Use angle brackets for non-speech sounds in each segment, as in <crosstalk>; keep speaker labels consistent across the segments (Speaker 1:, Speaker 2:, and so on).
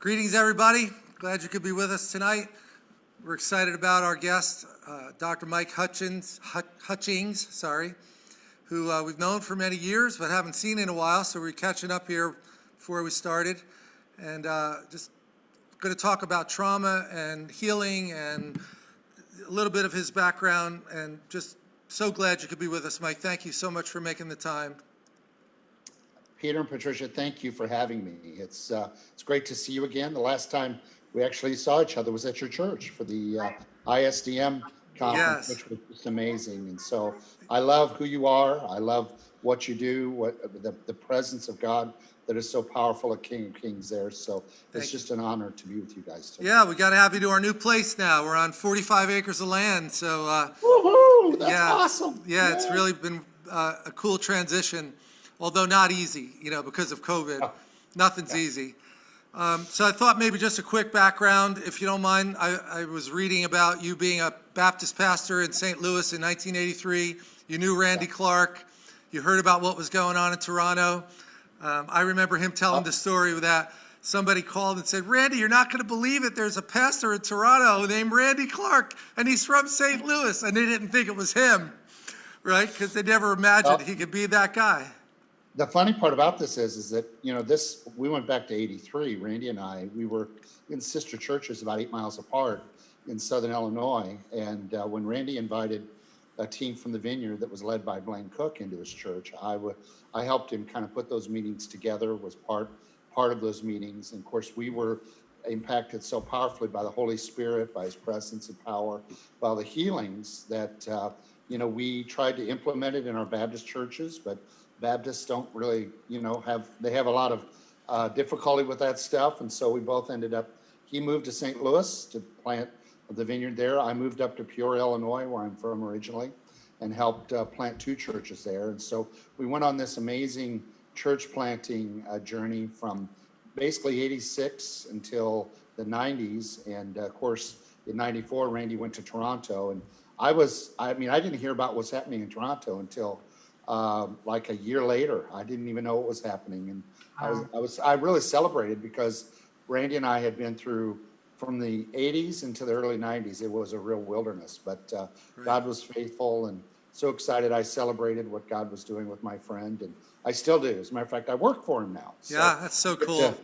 Speaker 1: Greetings, everybody. Glad you could be with us tonight. We're excited about our guest, uh, Dr. Mike Hutchins, Hut- Hutchings, sorry, who uh, we've known for many years but haven't seen in a while, so we're catching up here before we started. And uh, just going to talk about trauma and healing and a little bit of his background, and just so glad you could be with us, Mike. Thank you so much for making the time.
Speaker 2: Peter and Patricia, thank you for having me. It's, uh, it's great to see you again. The last time we actually saw each other was at your church for the uh, ISDM
Speaker 1: Yes.
Speaker 2: conference, which was just amazing. And so I love who you are. I love what you do, what the, the presence of God that is so powerful at King of Kings there. So
Speaker 1: Thank
Speaker 2: it's just an honor to be with you guys today.
Speaker 1: Yeah, we got to have you to our new place now. We're on 45 acres of land, so uh,
Speaker 2: Woohoo! That's
Speaker 1: yeah,
Speaker 2: awesome.
Speaker 1: Yeah, it's really been uh, a cool transition, although not easy, you know, because of COVID.
Speaker 2: Oh.
Speaker 1: Nothing's easy. Um, so I thought maybe just a quick background, if you don't mind. I, I was reading about you being a Baptist pastor in St. Louis in 1983. You knew Randy Clark. You heard about what was going on in Toronto. Um, I remember him telling the story that somebody called and said, Randy, you're not going to believe it. There's a pastor in Toronto named Randy Clark, and he's from St. Louis. And they didn't think it was him, right? Because they never imagined
Speaker 2: Oh.
Speaker 1: he could be that guy.
Speaker 2: The funny part about this is, is that, you know, this, we went back to eighty-three, Randy and I, we were in sister churches about eight miles apart in southern Illinois. And uh, when Randy invited a team from the vineyard that was led by Blaine Cook into his church, I wa- I helped him kind of put those meetings together, was part, part of those meetings. And of course, we were impacted so powerfully by the Holy Spirit, by his presence and power, by the healings that, uh, you know, we tried to implement it in our Baptist churches, but Baptists don't really, you know, have, they have a lot of uh, difficulty with that stuff. And so we both ended up, he moved to St. Louis to plant the vineyard there. I moved up to Peoria, Illinois, where I'm from originally, and helped uh, plant two churches there. And so we went on this amazing church planting uh, journey from basically 86 until the 90s. And uh, of course, in 94, Randy went to Toronto. And I was, I mean, I didn't hear about what's happening in Toronto until um, like a year later. I didn't even know what was happening. And I was, I was, I really celebrated because Randy and I had been through from the 80s into the early 90s. It was a real wilderness, but uh, God was faithful and so excited. I celebrated what God was doing with my friend, and I still do. As a matter of fact, I work for him now. So
Speaker 1: Yeah, that's so cool.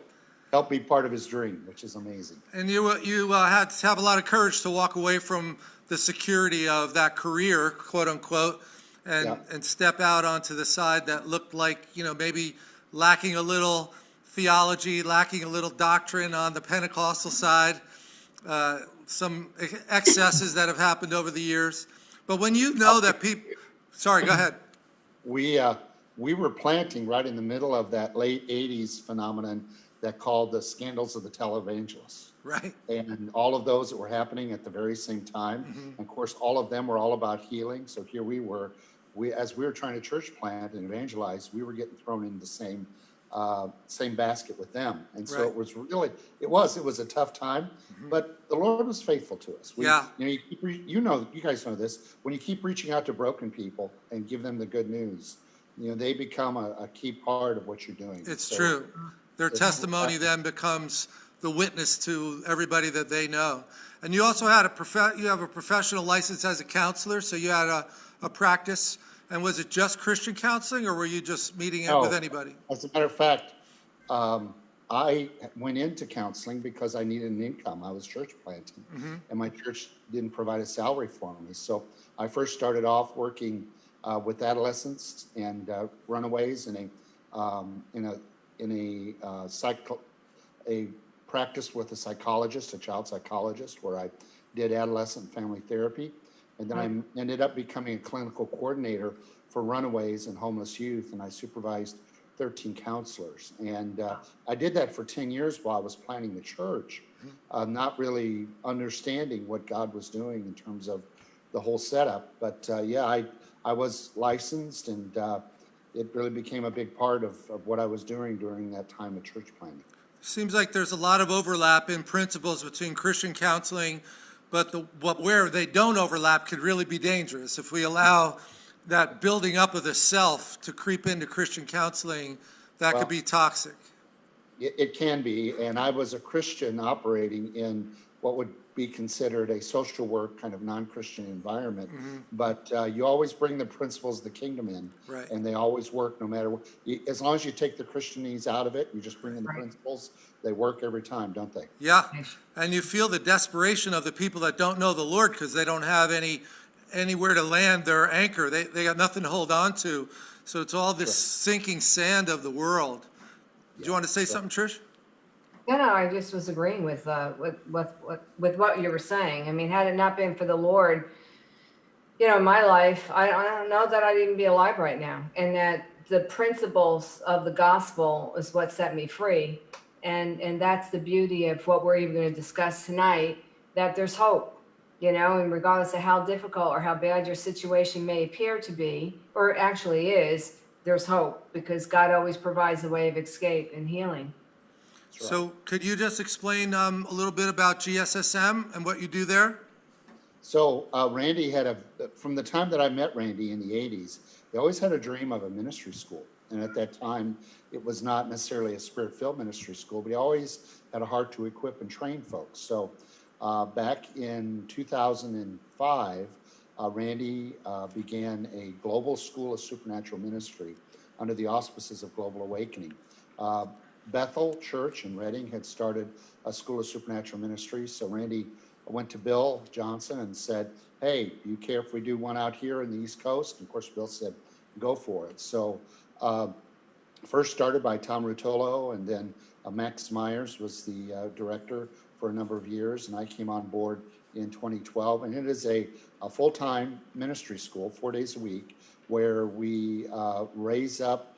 Speaker 2: Help be part of his dream, which is amazing.
Speaker 1: And you, you uh, had to have a lot of courage to walk away from the security of that career, quote unquote, and,
Speaker 2: Yeah.
Speaker 1: and step out onto the side that looked like, you know, maybe lacking a little theology, lacking a little doctrine on the Pentecostal side, uh, some ex- excesses that have happened over the years. But when you know that people, sorry, go ahead.
Speaker 2: we uh, we were planting right in the middle of that late 80s phenomenon that called the scandals of the televangelists
Speaker 1: Right,
Speaker 2: and all of those that were happening at the very same time
Speaker 1: Mm-hmm.
Speaker 2: of course all of them were all about healing so here we were we as we were trying to church plant and evangelize we were getting thrown in the same uh, same basket with them and so
Speaker 1: Right.
Speaker 2: it was really it was it was a tough time but the lord was faithful to us we,
Speaker 1: Yeah.
Speaker 2: you know you, keep you know you guys know this when you keep reaching out to broken people and give them the good news you know they become a, a key part of what you're doing
Speaker 1: it's
Speaker 2: So-
Speaker 1: true. Their
Speaker 2: It's-
Speaker 1: testimony then becomes the witness to everybody that they know. And you also had a prof, you have a professional license as a counselor, so you had a, a practice. And was it just Christian counseling, or were you just meeting it with anybody?
Speaker 2: As a matter of fact, um, I went into counseling because I needed an income. I was church planting, and my church didn't provide a salary for me. So I first started off working uh, with adolescents and uh, runaways in a um, in a in a uh, psycho a practice with a psychologist, a child psychologist, where I did adolescent family therapy. And then I ended up becoming a clinical coordinator for runaways and homeless youth, and I supervised 13 counselors. And uh, I did that for 10 years while I was planning the church, uh, not really understanding what God was doing in terms of the whole setup. But uh, yeah, I, I was licensed, and uh, it really became a big part of, of what I was doing during that time of church planning.
Speaker 1: Seems like there's a lot of overlap in principles between Christian counseling, but the, what, where they don't overlap could really be dangerous. If we allow that building up of the self to creep into Christian counseling, that
Speaker 2: Well-
Speaker 1: could be toxic.
Speaker 2: It, it can be, and I was a Christian operating in what would be considered a social work kind of non-Christian environment. But uh, you always bring the principles of the kingdom in,
Speaker 1: Right.
Speaker 2: and they always work no matter what. As long as you take the Christianese out of it, you just bring in the
Speaker 3: Right.
Speaker 2: principles. They work every time, don't they?
Speaker 1: Yeah, and you feel the desperation of the people that don't know the Lord because they don't have any, anywhere to land their anchor. They, they got nothing to hold on to. So it's all this sinking sand of the world. Do you want to say something, Trish?
Speaker 3: No, no, I just was agreeing with, uh, with, with, with- with what you were saying. I mean, had it not been for the Lord, you know, in my life, I, I don't know that I'd even be alive right now. And that the principles of the gospel is what set me free. And, and that's the beauty of what we're even gonna discuss tonight, that there's hope, you know, and regardless of how difficult or how bad your situation may appear to be, or actually is, there's hope because God always provides a way of escape and healing.
Speaker 2: Right.
Speaker 1: So could you just explain um, a little bit about GSSM and what you do there?
Speaker 2: So uh, Randy had a, from the time that I met Randy in the 80s, he always had a dream of a ministry school. And at that time, it was not necessarily a spirit filled ministry school, but he always had a heart to equip and train folks. So uh, back in 2005, uh, Randy uh, began a global school of supernatural ministry under the auspices of Global Awakening. Uh, Bethel Church in Redding had started a school of supernatural ministry. So Randy went to Bill Johnson and said, Hey, do you care if we do one out here in the East Coast? And of course, Bill said, Go for it. So, uh, first started by Tom Rutolo, and then uh, Max Myers was the uh, director for a number of years, and I came on board in 2012. And it is a, a full time ministry school, four days a week, where we uh, raise up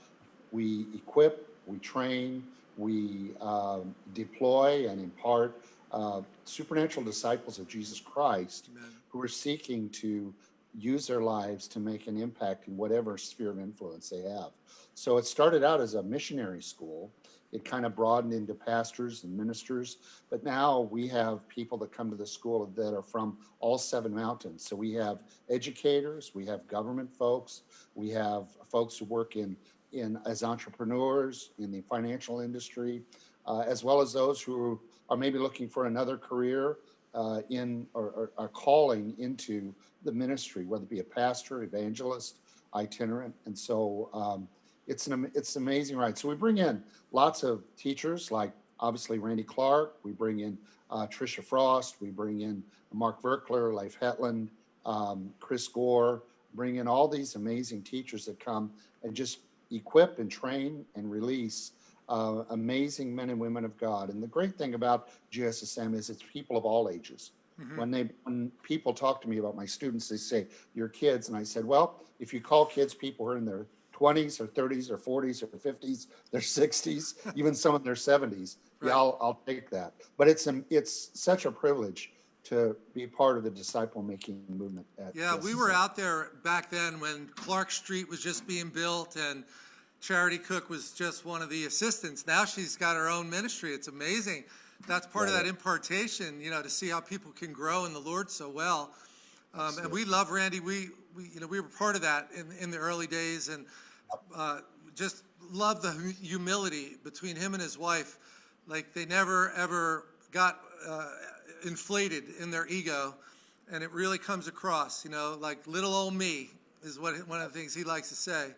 Speaker 2: we equip, we train, we um, deploy and impart uh, supernatural disciples of Jesus Christ
Speaker 1: Amen.
Speaker 2: who are seeking to use their lives to make an impact in whatever sphere of influence they have. So it started out as a missionary school. It kind of broadened into pastors and ministers, but now we have people that come to the school that are from all seven mountains. So we have educators, we have government folks, we have folks who work in in as entrepreneurs in the financial industry, uh, as well as those who are maybe looking for another career uh, in or, or are calling into the ministry, whether it be a pastor, evangelist, itinerant, and so um, it's an it's amazing ride. So we bring in lots of teachers, like obviously Randy Clark. We bring in uh, Trisha Frost. We bring in Mark Virkler, Leif Hetland, um, Chris Gore. Bring in all these amazing teachers that come and just equip and train and release uh, amazing men and women of God. And the great thing about GSSM is it's people of all ages. Mm-hmm. When they when people talk to me about my students, they say your kids, and I said, well, if you call kids people who are in their 20s or 30s or 40s or 50s, their 60s, <laughs> even some in their 70s,
Speaker 1: Right.
Speaker 2: yeah, I'll, I'll take that. But it's a, it's such a privilege to be part of the disciple making movement. At
Speaker 1: Yeah, we were out there back then when Clark Street was just being built and Charity Cook was just one of the assistants. Now she's got her own ministry. It's amazing. That's part of that impartation, you know, to see how people can grow in the Lord so well. Um, and we love Randy. We, we, you know, we were part of that in, in the early days and, uh, just love the humility between him and his wife. Like they never, ever got, uh, inflated in their ego. And it really comes across, you know, like little old me is what, one of the things he likes to say.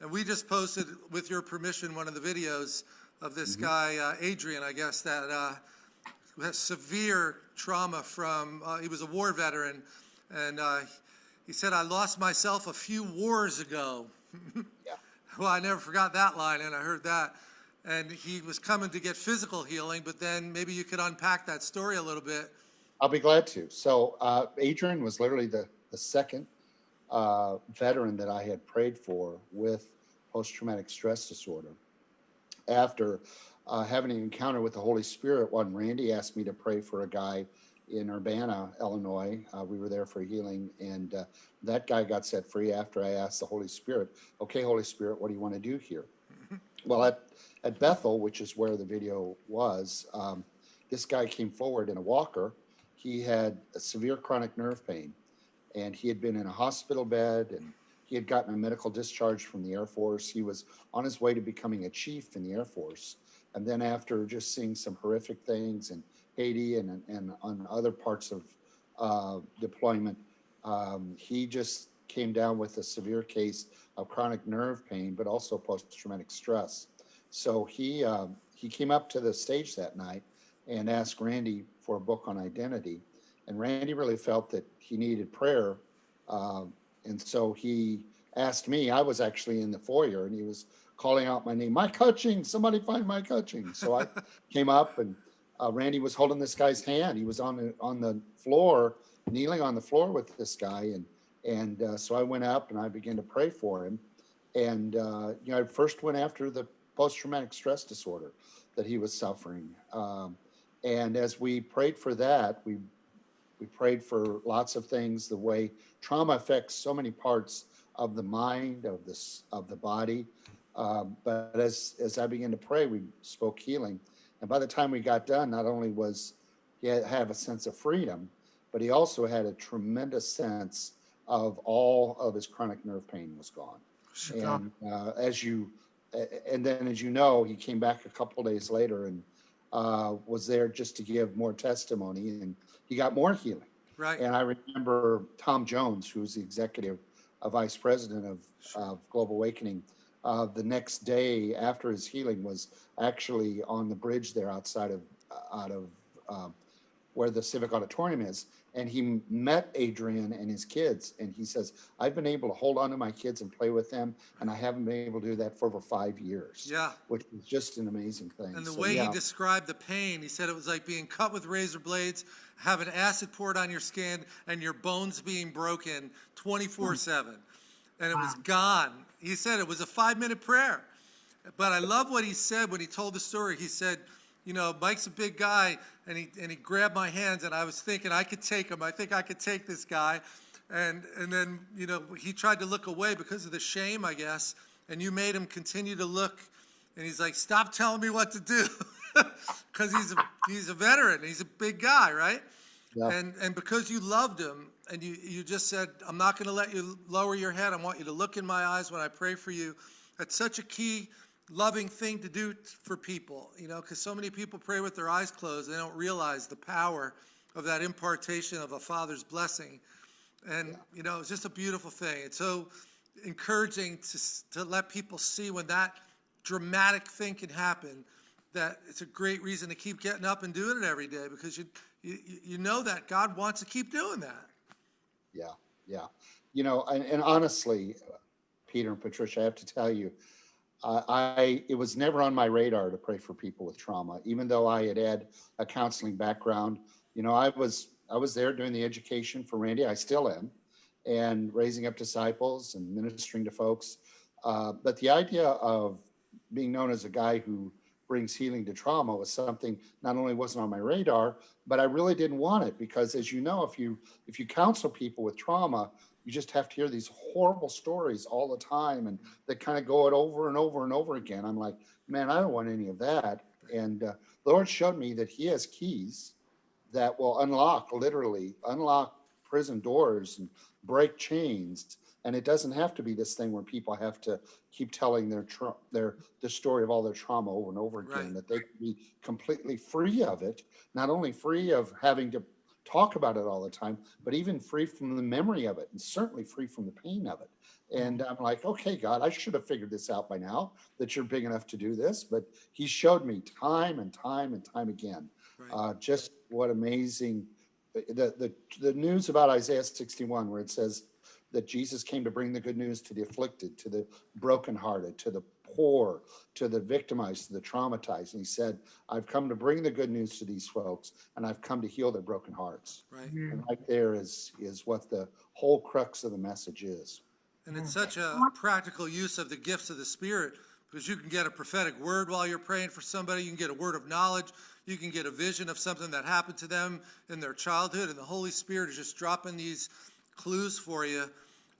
Speaker 1: And we just posted, with your permission, one of the videos of this guy, uh, Adrian, I guess, that, uh, has severe trauma from, uh, he was a war veteran, and uh, he said, I lost myself a few wars ago. <laughs>
Speaker 2: Yeah.
Speaker 1: Well, I never forgot that line, and I heard that. And he was coming to get physical healing, but then maybe you could unpack that story a little bit.
Speaker 2: I'll be glad to. So uh, Adrian was literally the, the second uh, veteran that I had prayed for with post-traumatic stress disorder. After uh, having an encounter with the Holy Spirit, one Randy asked me to pray for a guy in Urbana, Illinois. Uh, we were there for healing, and uh, that guy got set free after I asked the Holy Spirit, "Okay, Holy Spirit, what do you want to do here?" Well, at, at Bethel, which is where the video was, um, this guy came forward in a walker. He had a severe chronic nerve pain, and he had been in a hospital bed, and he had gotten a medical discharge from the Air Force. He was on his way to becoming a chief in the Air Force, And then after just seeing some horrific things in Haiti and, and on other parts of uh, deployment, um, he just came down with a severe case of chronic nerve pain, but also post-traumatic stress. So he uh, he came up to the stage that night and asked Randy for a book on identity, and Randy really felt that he needed prayer, uh, and so he asked me. I was actually in the foyer, and he was calling out my name, Mike Hutchings, somebody find Mike Hutchings. So I <laughs> came up, and uh, Randy was holding this guy's hand. He was on the on the floor, kneeling on the floor with this guy, and and uh, so I went up and I began to pray for him. And, uh, you know, I first went after the post traumatic stress disorder that he was suffering. Um, and as we prayed for that, we, we prayed for lots of things, the way trauma affects so many parts of the mind, of this, of the body. Um, but as, as I began to pray, we spoke healing. And by the time we got done, not only was he had, have a sense of freedom, but he also had a tremendous sense of all of his chronic nerve pain was gone. And uh, as you, and then as you know, he came back a couple days later and uh, was there just to give more testimony, and he got more healing.
Speaker 1: Right.
Speaker 2: And I remember Tom Jones, who was the executive uh, vice president of, of Global Awakening. Uh, the next day after his healing was actually on the bridge there outside of out of um, where the civic auditorium is and he met adrian and his kids and he says i've been able to hold on to my kids and play with them and i haven't been able to do that for over five years
Speaker 1: Yeah.
Speaker 2: which is just an amazing thing
Speaker 1: And the
Speaker 2: So,
Speaker 1: way
Speaker 2: yeah.
Speaker 1: he described the pain, he said it was like being cut with razor blades, having acid poured on your skin, and your bones being broken 24 7. And it was gone. He said it was a five minute prayer. But I love what he said when he told the story. He said, you know, Mike's a big guy, and he and he grabbed my hands, and I was thinking I could take him. I think I could take this guy, and and then you know he tried to look away because of the shame, I guess, and you made him continue to look, and he's like, stop telling me what to do, <laughs> because he's a he's a veteran, he's a big guy, right?
Speaker 2: Yeah.
Speaker 1: And and because you loved him, and you you just said, I'm not going to let you lower your head. I want you to look in my eyes when I pray for you. That's such a key loving thing to do for people, you know, because so many people pray with their eyes closed. They don't realize the power of that impartation of a father's blessing. And, you know, it's just a beautiful thing. It's so encouraging to, to let people see when that dramatic thing can happen, that it's a great reason to keep getting up and doing it every day because you, you, you know that God wants to keep doing that.
Speaker 2: Yeah, yeah. You know, and, and honestly, Peter and Patricia, I have to tell you, I, it was never on my radar to pray for people with trauma, even though I had had a counseling background. You know, I was I was there doing the education for Randy. I still am, and raising up disciples and ministering to folks. Uh, but the idea of being known as a guy who brings healing to trauma was something not only wasn't on my radar, but I really didn't want it because, as you know, if you if you counsel people with trauma, you just have to hear these horrible stories all the time, and they kind of go it over and over and over again. I'm like, man, I don't want any of that. And uh, the Lord showed me that He has keys that will unlock, literally unlock prison doors and break chains. And it doesn't have to be this thing where people have to keep telling their tra- their the story of all their trauma over and over again.
Speaker 1: Right.
Speaker 2: That they can be completely free of it, not only free of having to talk about it all the time, but even free from the memory of it, and certainly free from the pain of it. And I'm like, okay, God, I should have figured this out by now that you're big enough to do this. But He showed me time and time and time again
Speaker 1: Right.
Speaker 2: uh, just what amazing the, the the news about Isaiah 61, where it says that Jesus came to bring the good news to the afflicted, to the brokenhearted, to the poor, to the victimized, to the traumatized. And he said, I've come to bring the good news to these folks, and I've come to heal their broken hearts.
Speaker 1: Right. Mm-hmm.
Speaker 2: And right there is is what the whole crux of the message is.
Speaker 1: And it's such a practical use of the gifts of the Spirit because you can get a prophetic word while you're praying for somebody. You can get a word of knowledge. You can get a vision of something that happened to them in their childhood. And the Holy Spirit is just dropping these clues for you.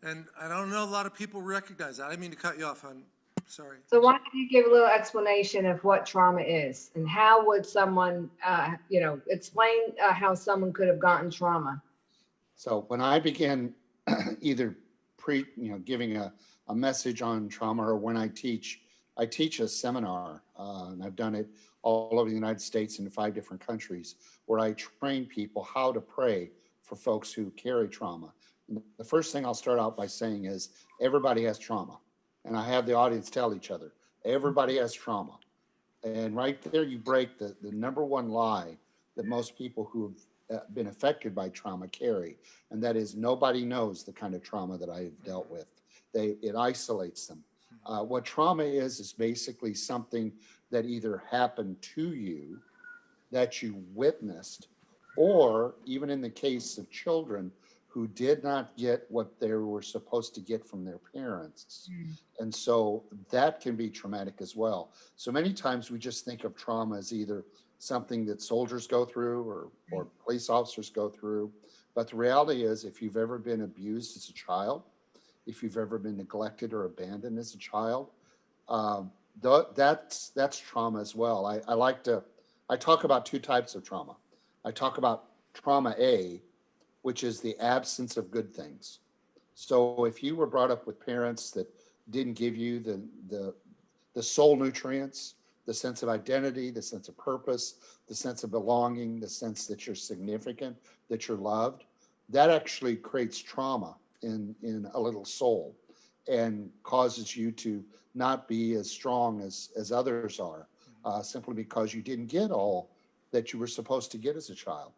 Speaker 1: And I don't know a lot of people recognize that. I didn't mean to cut you off, hon. Sorry.
Speaker 3: So why don't you give a little explanation of what trauma is and how would someone, uh, you know, explain uh, how someone could have gotten trauma?
Speaker 2: So when I began <clears throat> either pre, you know, giving a, a message on trauma or when I teach I teach a seminar, uh, and I've done it all over the United States in five different countries, where I train people how to pray for folks who carry trauma. And the first thing I'll start out by saying is everybody has trauma. And I have the audience tell each other, everybody has trauma. And right there, you break the, the number one lie that most people who have uh, been affected by trauma carry, and that is nobody knows the kind of trauma that I have dealt with. They it isolates them. Uh, what trauma is is basically something that either happened to you, that you witnessed, or even in the case of children who did not get what they were supposed to get from their parents. And so that can be traumatic as well. So many times we just think of trauma as either something that soldiers go through or, or police officers go through. But the reality is, if you've ever been abused as a child, if you've ever been neglected or abandoned as a child, um, th- that's that's trauma as well. I, I like to I talk about two types of trauma. I talk about trauma A, which is the absence of good things. So if you were brought up with parents that didn't give you the the the soul nutrients, the sense of identity, the sense of purpose, the sense of belonging, the sense that you're significant, that you're loved, that actually creates trauma in in a little soul and causes you to not be as strong as as others are uh, simply because you didn't get all that you were supposed to get as a child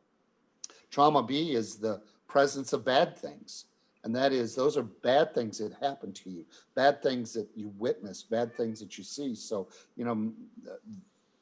Speaker 2: trauma b is the presence of bad things. And that is those are bad things that happen to you. Bad things that you witness. Bad things that you see. So you know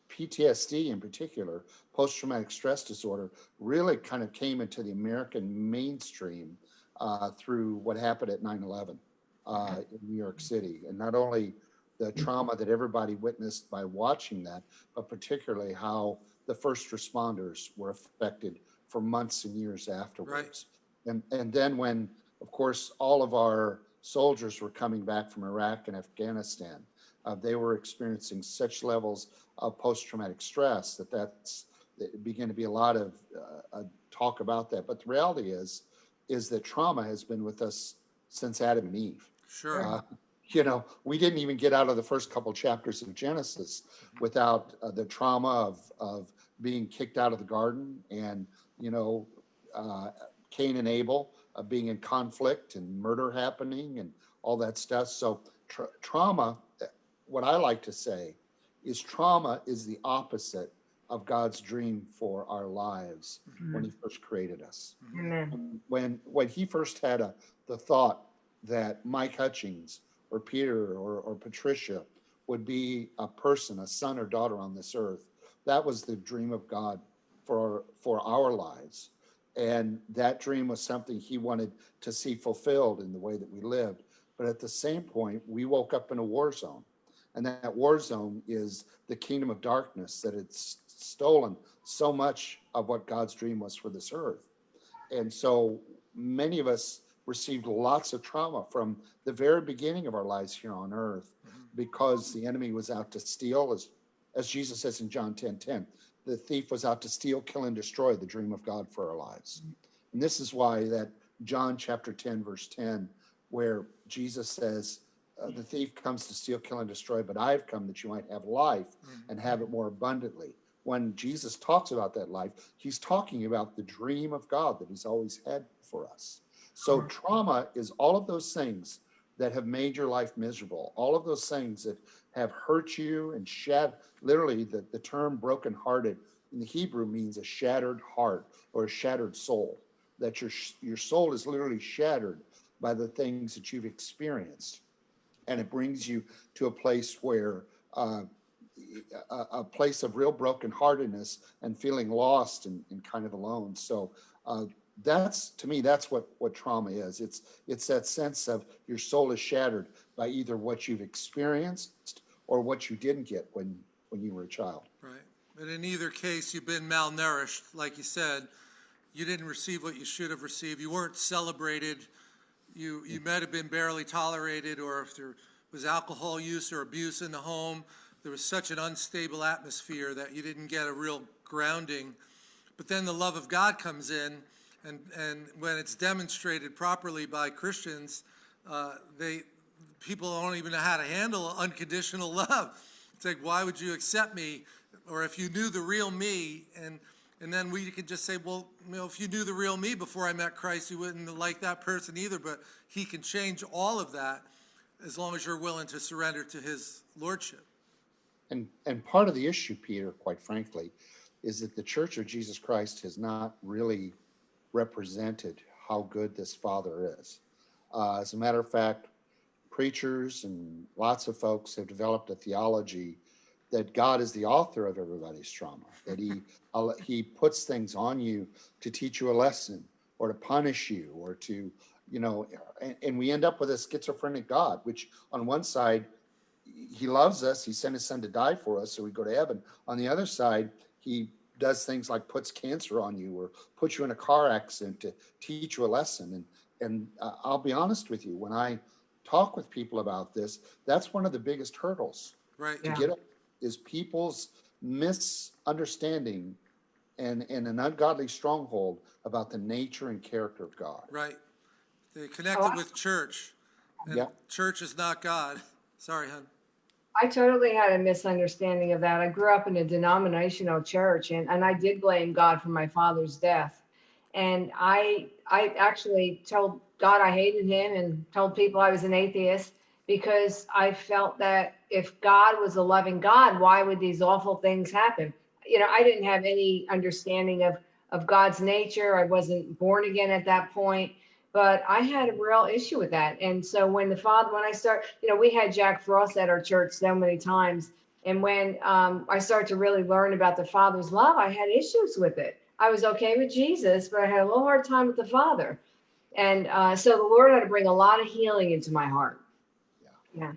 Speaker 2: PTSD in particular, post traumatic stress disorder, really kind of came into the American mainstream uh, through what happened at 9 11 uh, in New York City. And not only the trauma that everybody witnessed by watching that, but particularly how the first responders were affected for months and years afterwards. And, and then when, of course, all of our soldiers were coming back from Iraq and Afghanistan, uh, they were experiencing such levels of post-traumatic stress that that's it began to be a lot of uh, uh, talk about that. But the reality is, is that trauma has been with us since Adam and Eve.
Speaker 1: Sure.
Speaker 2: Uh, you know, we didn't even get out of the first couple chapters of Genesis without uh, the trauma of of being kicked out of the garden and you know uh, Cain and Abel uh, being in conflict and murder happening and all that stuff. So tra- trauma, uh, what I like to say, is trauma is the opposite of God's dream for our lives when He first created us
Speaker 3: Amen.
Speaker 2: when when he first had a the thought that Mike Hutchings or Peter or, or Patricia would be a person, a son or daughter on this earth, that was the dream of God for for our lives. And that dream was something he wanted to see fulfilled in the way that we lived. But at the same point, we woke up in a war zone. And that war zone is the kingdom of darkness that had stolen so much of what God's dream was for this earth. And so many of us received lots of trauma from the very beginning of our lives here on earth mm-hmm. because the enemy was out to steal, as, as Jesus says in John 10 10. The thief was out to steal, kill, and destroy the dream of God for our lives. And this is why that John chapter 10, verse 10, where Jesus says, uh, The thief comes to steal, kill, and destroy, but I've come that you might have life and have it more abundantly. When Jesus talks about that life, he's talking about the dream of God that he's always had for us. So, trauma is all of those things that have made your life miserable, all of those things that have hurt you and shat. Literally, the, the term brokenhearted in the Hebrew means a shattered heart or a shattered soul. That your your soul is literally shattered by the things that you've experienced, and it brings you to a place where uh, a, a place of real brokenheartedness and feeling lost and, and kind of alone. So uh, that's to me that's what what trauma is. It's it's that sense of your soul is shattered by either what you've experienced or what you didn't get when when you were a child.
Speaker 1: Right. But in either case, you've been malnourished, like you said. You didn't receive what you should have received. You weren't celebrated. You, you might have been barely tolerated, or if there was alcohol use or abuse in the home, there was such an unstable atmosphere that you didn't get a real grounding. But then the love of God comes in, and, and when it's demonstrated properly by Christians, uh, they, people don't even know how to handle unconditional <laughs> love. It's like, why would you accept me? Or if you knew the real me, and and then we could just say, well, you know, if you knew the real me before I met Christ, you wouldn't like that person either. But He can change all of that as long as you're willing to surrender to His lordship.
Speaker 2: And, and part of the issue, Peter, quite frankly, is that the Church of Jesus Christ has not really represented how good this Father is. Uh, as a matter of fact, preachers and lots of folks have developed a theology that God is the author of everybody's trauma, that he, <laughs> he puts things on you to teach you a lesson or to punish you or to, you know, and, and we end up with a schizophrenic God, which on one side, he loves us. He sent his son to die for us so we go to heaven. On the other side, he does things like puts cancer on you or puts you in a car accident to teach you a lesson. And and uh, I'll be honest with you, when I talk with people about this, that's one of the biggest hurdles
Speaker 1: Right?
Speaker 2: to
Speaker 3: Yeah.
Speaker 2: get up is people's misunderstanding and, and an ungodly stronghold about the nature and character of God.
Speaker 1: Right. They
Speaker 3: Oh,
Speaker 1: connected with church. And
Speaker 2: Yeah.
Speaker 1: church is not God. <laughs> Sorry, hon.
Speaker 3: I totally had a misunderstanding of that. I grew up in a denominational church and, and I did blame God for my father's death. And I I actually told God I hated him and told people I was an atheist because I felt that if God was a loving God, why would these awful things happen? You know, I didn't have any understanding of of God's nature. I wasn't born again at that point but I had a real issue with that. And so when the father, when I start, you know, we had Jack Frost at our church so many times. And when um, I started to really learn about the father's love, I had issues with it. I was okay with Jesus, but I had a little hard time with the father. And uh, so the Lord had to bring a lot of healing into my heart. Yeah. Yeah.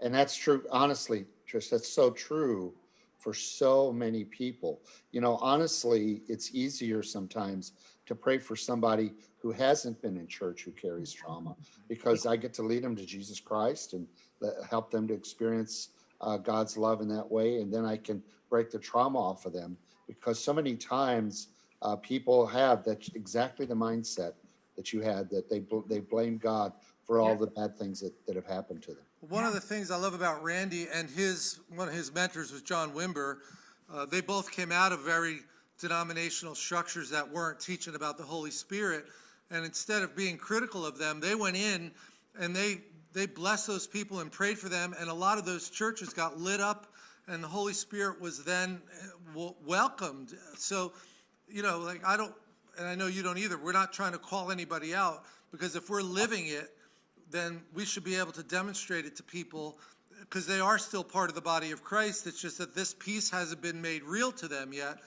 Speaker 2: And that's true, honestly, Trish, that's so true for so many people. You know, honestly, it's easier sometimes to pray for somebody who hasn't been in church who carries trauma because I get to lead them to Jesus Christ and help them to experience uh, God's love in that way. And then I can break the trauma off of them because so many times uh, people have that exactly the mindset that you had that they, bl- they blame God for all
Speaker 3: Yeah.
Speaker 2: the bad things that, that have happened to them.
Speaker 1: One of the things I love about Randy and his, one of his mentors was John Wimber. Uh, they both came out of very denominational structures that weren't teaching about the Holy Spirit. And instead of being critical of them, they went in and they, they blessed those people and prayed for them. And a lot of those churches got lit up and the Holy Spirit was then eh, w- welcomed. So, you know, like I don't, and I know you don't either, we're not trying to call anybody out because if we're living it, then we should be able to demonstrate it to people because they are still part of the body of Christ. It's just that this piece hasn't been made real to them yet.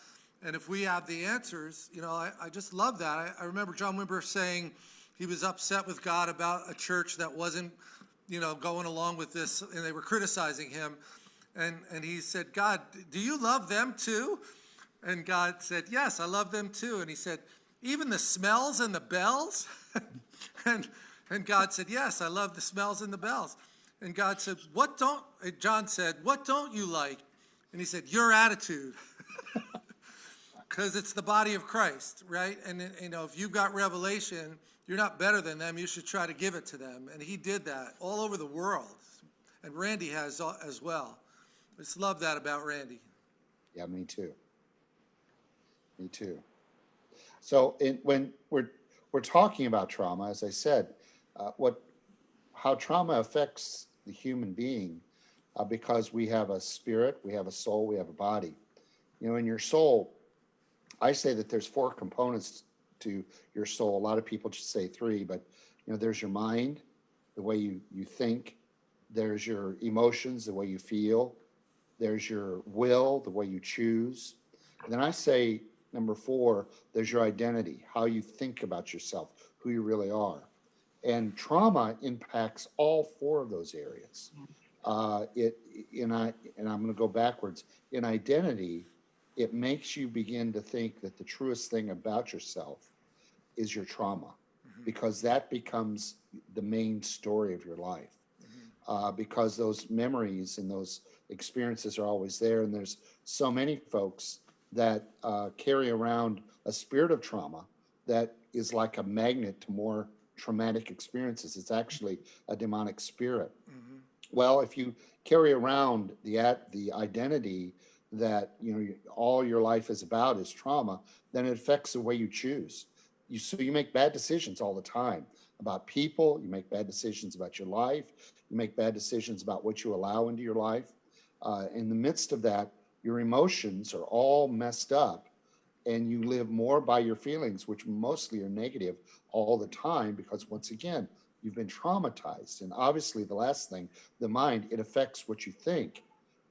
Speaker 1: And if we have the answers, you know, I, I just love that. I, I remember John Wimber saying he was upset with God about a church that wasn't, you know, going along with this, and they were criticizing him. And, and he said, God, do you love them too? And God said, Yes, I love them too. And he said, Even the smells and the bells? <laughs> and, and God said, Yes, I love the smells and the bells. And God said, What don't, John said, What don't you like? And he said, Your attitude. <laughs> Because it's the body of Christ, right? And, you know, if you've got revelation, you're not better than them. You should try to give it to them. And he did that all over the world. And Randy has as well. I just love that about Randy.
Speaker 2: Yeah, me too. Me too. So in, when we're we're talking about trauma, as I said, uh, what how trauma affects the human being, uh, because we have a spirit, we have a soul, we have a body. You know, in your soul, I say that there's four components to your soul. A lot of people just say three, but you know, there's your mind, the way you you think. There's your emotions, the way you feel. There's your will, the way you choose. And then I say number four, there's your identity, how you think about yourself, who you really are. And trauma impacts all four of those areas. Uh, it in I and I'm going to go backwards. In identity, it makes you begin to think that the truest thing about yourself is your trauma, because that becomes the main story of your life. Uh, because those memories and those experiences are always there, and there's so many folks that uh, carry around a spirit of trauma that is like a magnet to more traumatic experiences. It's actually a demonic spirit. Well, if you carry around the at the identity that you know all your life is about is trauma, then it affects the way you choose. You so you make bad decisions all the time about people. You make bad decisions about your life. You make bad decisions about what you allow into your life. Uh, in the midst of that, your emotions are all messed up, and you live more by your feelings, which mostly are negative all the time because once again you've been traumatized and obviously the last thing the mind it affects what you think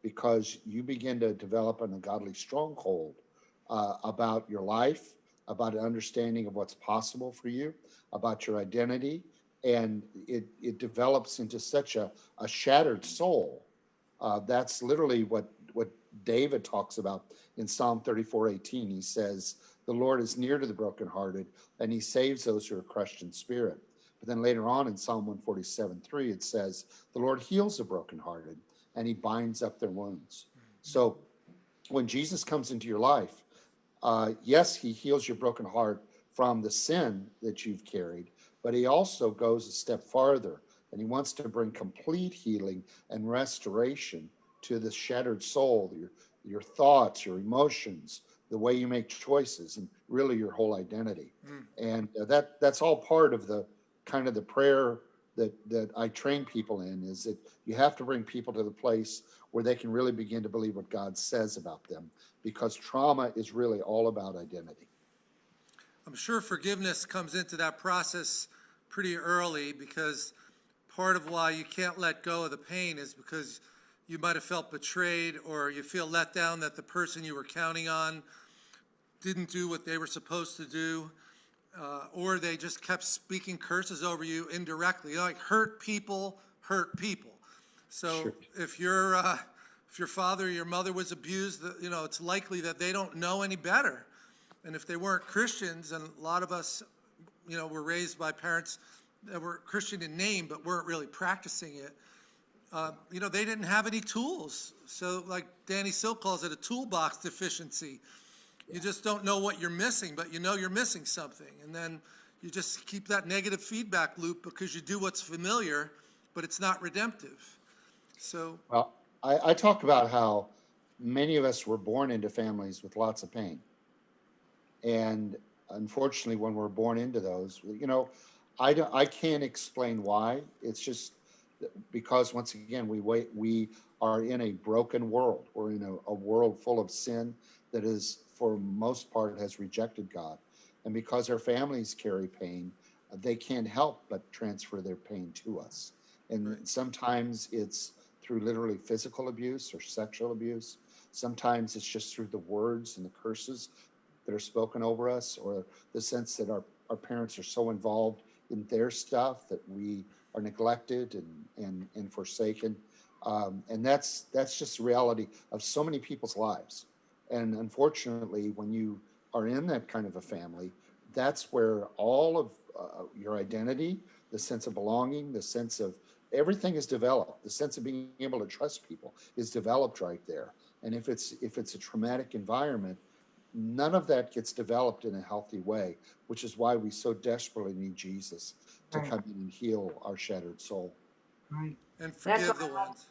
Speaker 2: because you begin to develop an ungodly stronghold uh, about your life about an understanding of what's possible for you about your identity and it, it develops into such a, a shattered soul. Uh, that's literally what what david talks about in psalm 34 18 he says the lord is near to the brokenhearted and he saves those who are crushed in spirit. But then later on in Psalm 147 3, it says, The Lord heals the brokenhearted and he binds up their wounds. So when Jesus comes into your life, uh, yes, he heals your broken heart from the sin that you've carried, but he also goes a step farther and he wants to bring complete healing and restoration to the shattered soul, your, your thoughts, your emotions, the way you make choices, and really your whole identity. And uh, that that's all part of the kind of the prayer that that I train people in is that you have to bring people to the place where they can really begin to believe what God says about them because trauma is really all about identity.
Speaker 1: I'm sure forgiveness comes into that process pretty early because part of why you can't let go of the pain is because you might have felt betrayed or you feel let down that the person you were counting on didn't do what they were supposed to do. Uh, or they just kept speaking curses over you indirectly. Like hurt people hurt people. So
Speaker 2: Sure.
Speaker 1: if your uh, if your father or your mother was abused, you know it's likely that they don't know any better. And if they weren't Christians, and a lot of us, you know, were raised by parents that were Christian in name but weren't really practicing it, uh, you know, they didn't have any tools. So, like Danny Silk calls it a toolbox deficiency. You just don't know what you're missing, but you know you're missing something. And then you just keep that negative feedback loop because you do what's familiar, but it's not redemptive. So,
Speaker 2: Well, I, I talk about how many of us were born into families with lots of pain. And unfortunately, when we're born into those, you know, I don't, I can't explain why. It's just because once again, we wait, we are in a broken world. We're in a, a world full of sin that is, for most part, has rejected God. And because our families carry pain, they can't help but transfer their pain to us. And
Speaker 1: Right.
Speaker 2: sometimes it's through literally physical abuse or sexual abuse. Sometimes it's just through the words and the curses that are spoken over us, or the sense that our, our parents are so involved in their stuff that we are neglected and, and, and forsaken. Um, and that's that's just the reality of so many people's lives. And unfortunately, when you are in that kind of a family, that's where all of uh, your identity, the sense of belonging, the sense of everything is developed. The sense of being able to trust people is developed right there. And if it's if it's a traumatic environment, none of that gets developed in a healthy way, which is why we so desperately need Jesus to
Speaker 3: Right.
Speaker 2: come in and heal our shattered soul.
Speaker 3: Right.
Speaker 1: and forgive
Speaker 3: why
Speaker 1: the ones.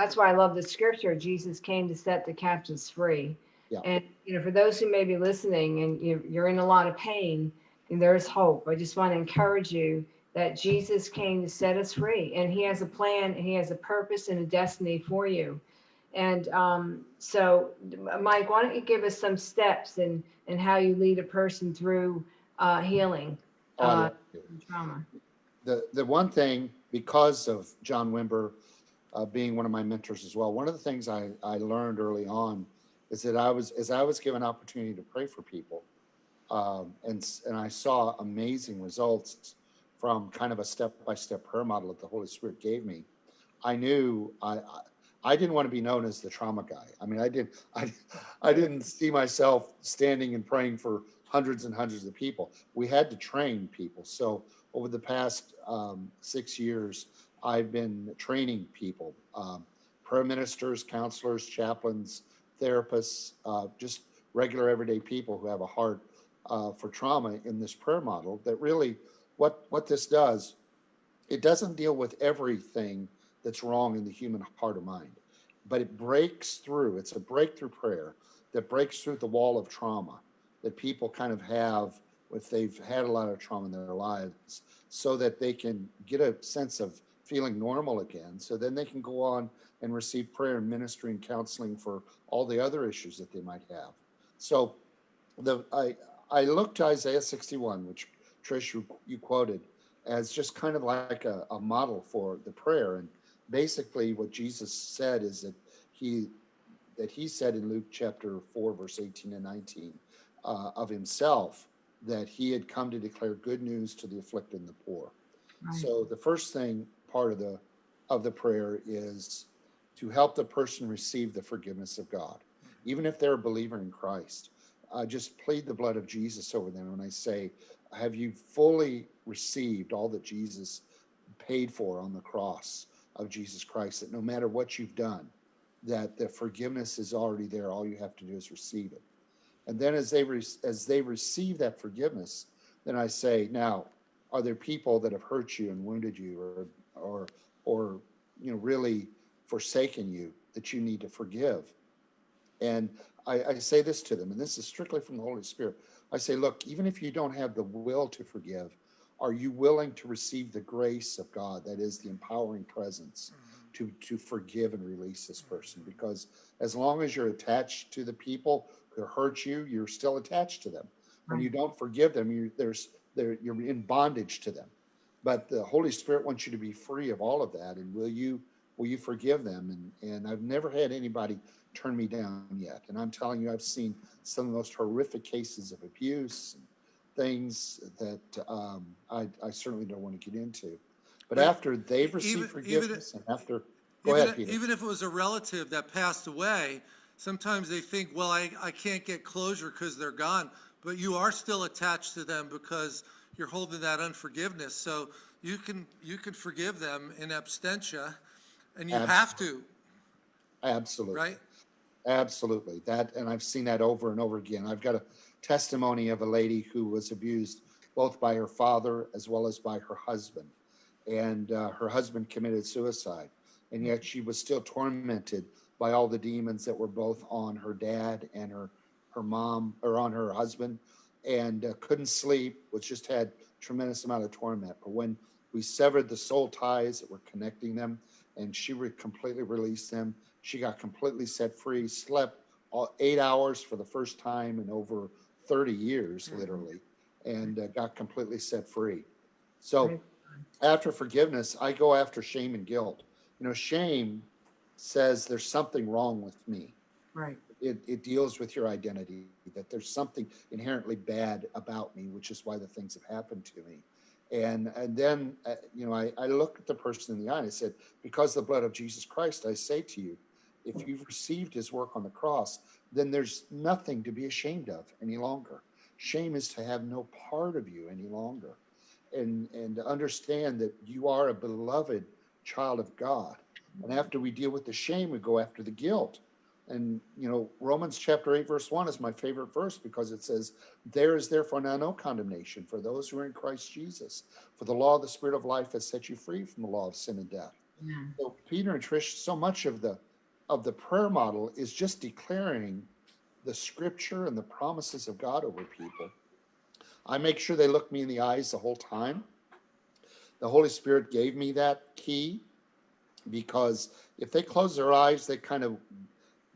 Speaker 3: That's why I love the scripture. Jesus came to set the captives free.
Speaker 2: Yeah.
Speaker 3: And, you know, for those who may be listening and you, you're in a lot of pain, and there's hope. I just want to encourage you that Jesus came to set us free and he has a plan, and he has a purpose and a destiny for you. And um, so, Mike, why don't you give us some steps and, and how you lead a person through uh, healing
Speaker 2: Oh,
Speaker 3: Uh, trauma?
Speaker 2: the the one thing because of John Wimber uh, being one of my mentors as well, one of the things I, I learned early on is that I was as I was given opportunity to pray for people, um, and and I saw amazing results from kind of a step by step prayer model that the Holy Spirit gave me. I knew I. I I didn't want to be known as the trauma guy. I mean, I did. <laughs> I, I didn't see myself standing and praying for hundreds and hundreds of people. We had to train people. So over the past um, six years, I've been training people, um, prayer ministers, counselors, chaplains, therapists, uh, just regular everyday people who have a heart uh, for trauma in this prayer model that really what, what this does, it doesn't deal with everything that's wrong in the human heart or mind, but it breaks through. It's a breakthrough prayer that breaks through the wall of trauma that people kind of have if they've had a lot of trauma in their lives so that they can get a sense of feeling normal again. So then they can go on and receive prayer and ministry and counseling for all the other issues that they might have. So the I I looked to Isaiah 61, which Trish you, you quoted, as just kind of like a, a model for the prayer. And basically what Jesus said is that he that he said in Luke chapter 4, verse 18 and 19 uh, of himself that he had come to declare good news to the afflicted and the poor.
Speaker 3: Right.
Speaker 2: So the first thing part of the of the prayer is to help the person receive the forgiveness of God, even if they're a believer in Christ. I just plead the blood of Jesus over them and I say, have you fully received all that Jesus paid for on the cross of Jesus Christ? That no matter what you've done, that the forgiveness is already there. All you have to do is receive it. And then as they as they receive that forgiveness, then I say, now, are there people that have hurt you and wounded you, or or or you know really forsaken you that you need to forgive? And I, I say this to them, and this is strictly from the Holy Spirit. I say, look, even if you don't have the will to forgive, are you willing to receive the grace of God? That is the empowering presence mm-hmm. to to forgive and release this person. Because as long as you're attached to the people who hurt you, you're still attached to them. When you mm-hmm. don't forgive them, you there's there you're in bondage to them. But the Holy Spirit wants you to be free of all of that. And will you will you forgive them? And and I've never had anybody turn me down yet. And I'm telling you, I've seen some of the most horrific cases of abuse and things that um, I, I certainly don't want to get into. But after they've
Speaker 1: even-
Speaker 2: received
Speaker 1: even if-
Speaker 2: forgiveness and after, go
Speaker 1: Even,
Speaker 2: ahead, Peter.
Speaker 1: even if it was a relative that passed away, sometimes they think, well, I, I can't get closure because they're gone. But you are still attached to them because you're holding that unforgiveness. So you can, you can forgive them in absentia and you have to,
Speaker 2: Absolutely.
Speaker 1: right?
Speaker 2: Absolutely. That, and I've seen that over and over again. I've got a testimony of a lady who was abused both by her father as well as by her husband. And uh, her husband committed suicide. And yet she was still tormented by all the demons that were both on her dad and her, her mom, or on her husband, and uh, couldn't sleep, was just had tremendous amount of torment. But when we severed the soul ties that were connecting them, and she re- completely released them, she got completely set free, slept all, eight hours for the first time in over 30 years,
Speaker 3: Mhm.
Speaker 2: literally, and uh, got completely set free. So after forgiveness, I go after shame and guilt. You know, shame says there's something wrong with me.
Speaker 3: Right.
Speaker 2: It, it deals with your identity, that there's something inherently bad about me, which is why the things have happened to me. And, and then, uh, you know, I, I looked at the person in the eye and I said, because the blood of Jesus Christ, I say to you, if you've received his work on the cross, then there's nothing to be ashamed of any longer. Shame is to have no part of you any longer. And, and understand that you are a beloved child of God. And after we deal with the shame, we go after the guilt. And, you know, Romans chapter 8, verse 1 is my favorite verse because it says, There is therefore now no condemnation for those who are in Christ Jesus. For the law of the Spirit of life has set you free from the law of sin and death.
Speaker 3: Yeah.
Speaker 2: So Peter and Trish, so much of the of the prayer model is just declaring the scripture and the promises of God over people. I make sure they look me in the eyes the whole time. The Holy Spirit gave me that key because if they close their eyes, they kind of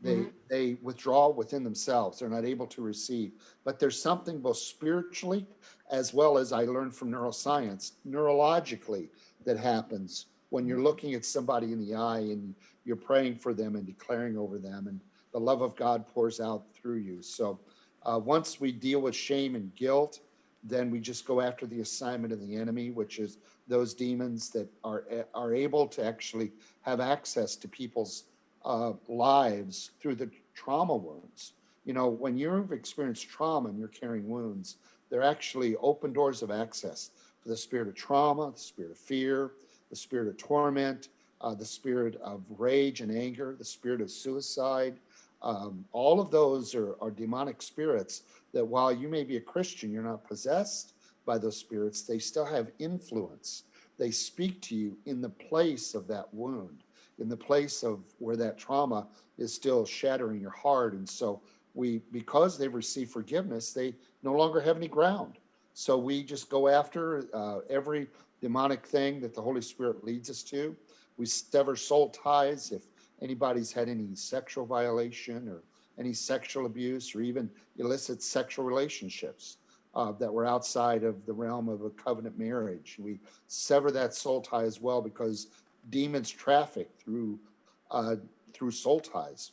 Speaker 2: they
Speaker 3: Mhm.
Speaker 2: they withdraw within themselves. They're not able to receive. But there's something both spiritually as well as I learned from neuroscience, neurologically that happens when you're looking at somebody in the eye and you're praying for them and declaring over them and the love of God pours out through you. So uh, once we deal with shame and guilt, then we just go after the assignment of the enemy, which is those demons that are are able to actually have access to people's uh, lives through the trauma wounds. You know, when you've experienced trauma and you're carrying wounds, they're actually open doors of access for the spirit of trauma, the spirit of fear, the spirit of torment, uh, the spirit of rage and anger, the spirit of suicide. Um, all of those are, are demonic spirits that while you may be a Christian, you're not possessed, by those spirits, they still have influence. They speak to you in the place of that wound, in the place of where that trauma is still shattering your heart. And so we, because they've received forgiveness, they no longer have any ground. So we just go after uh, every demonic thing that the Holy Spirit leads us to. We sever soul ties if anybody's had any sexual violation or any sexual abuse or even illicit sexual relationships uh, that were outside of the realm of a covenant marriage. We sever that soul tie as well because demons traffic through uh, through soul ties.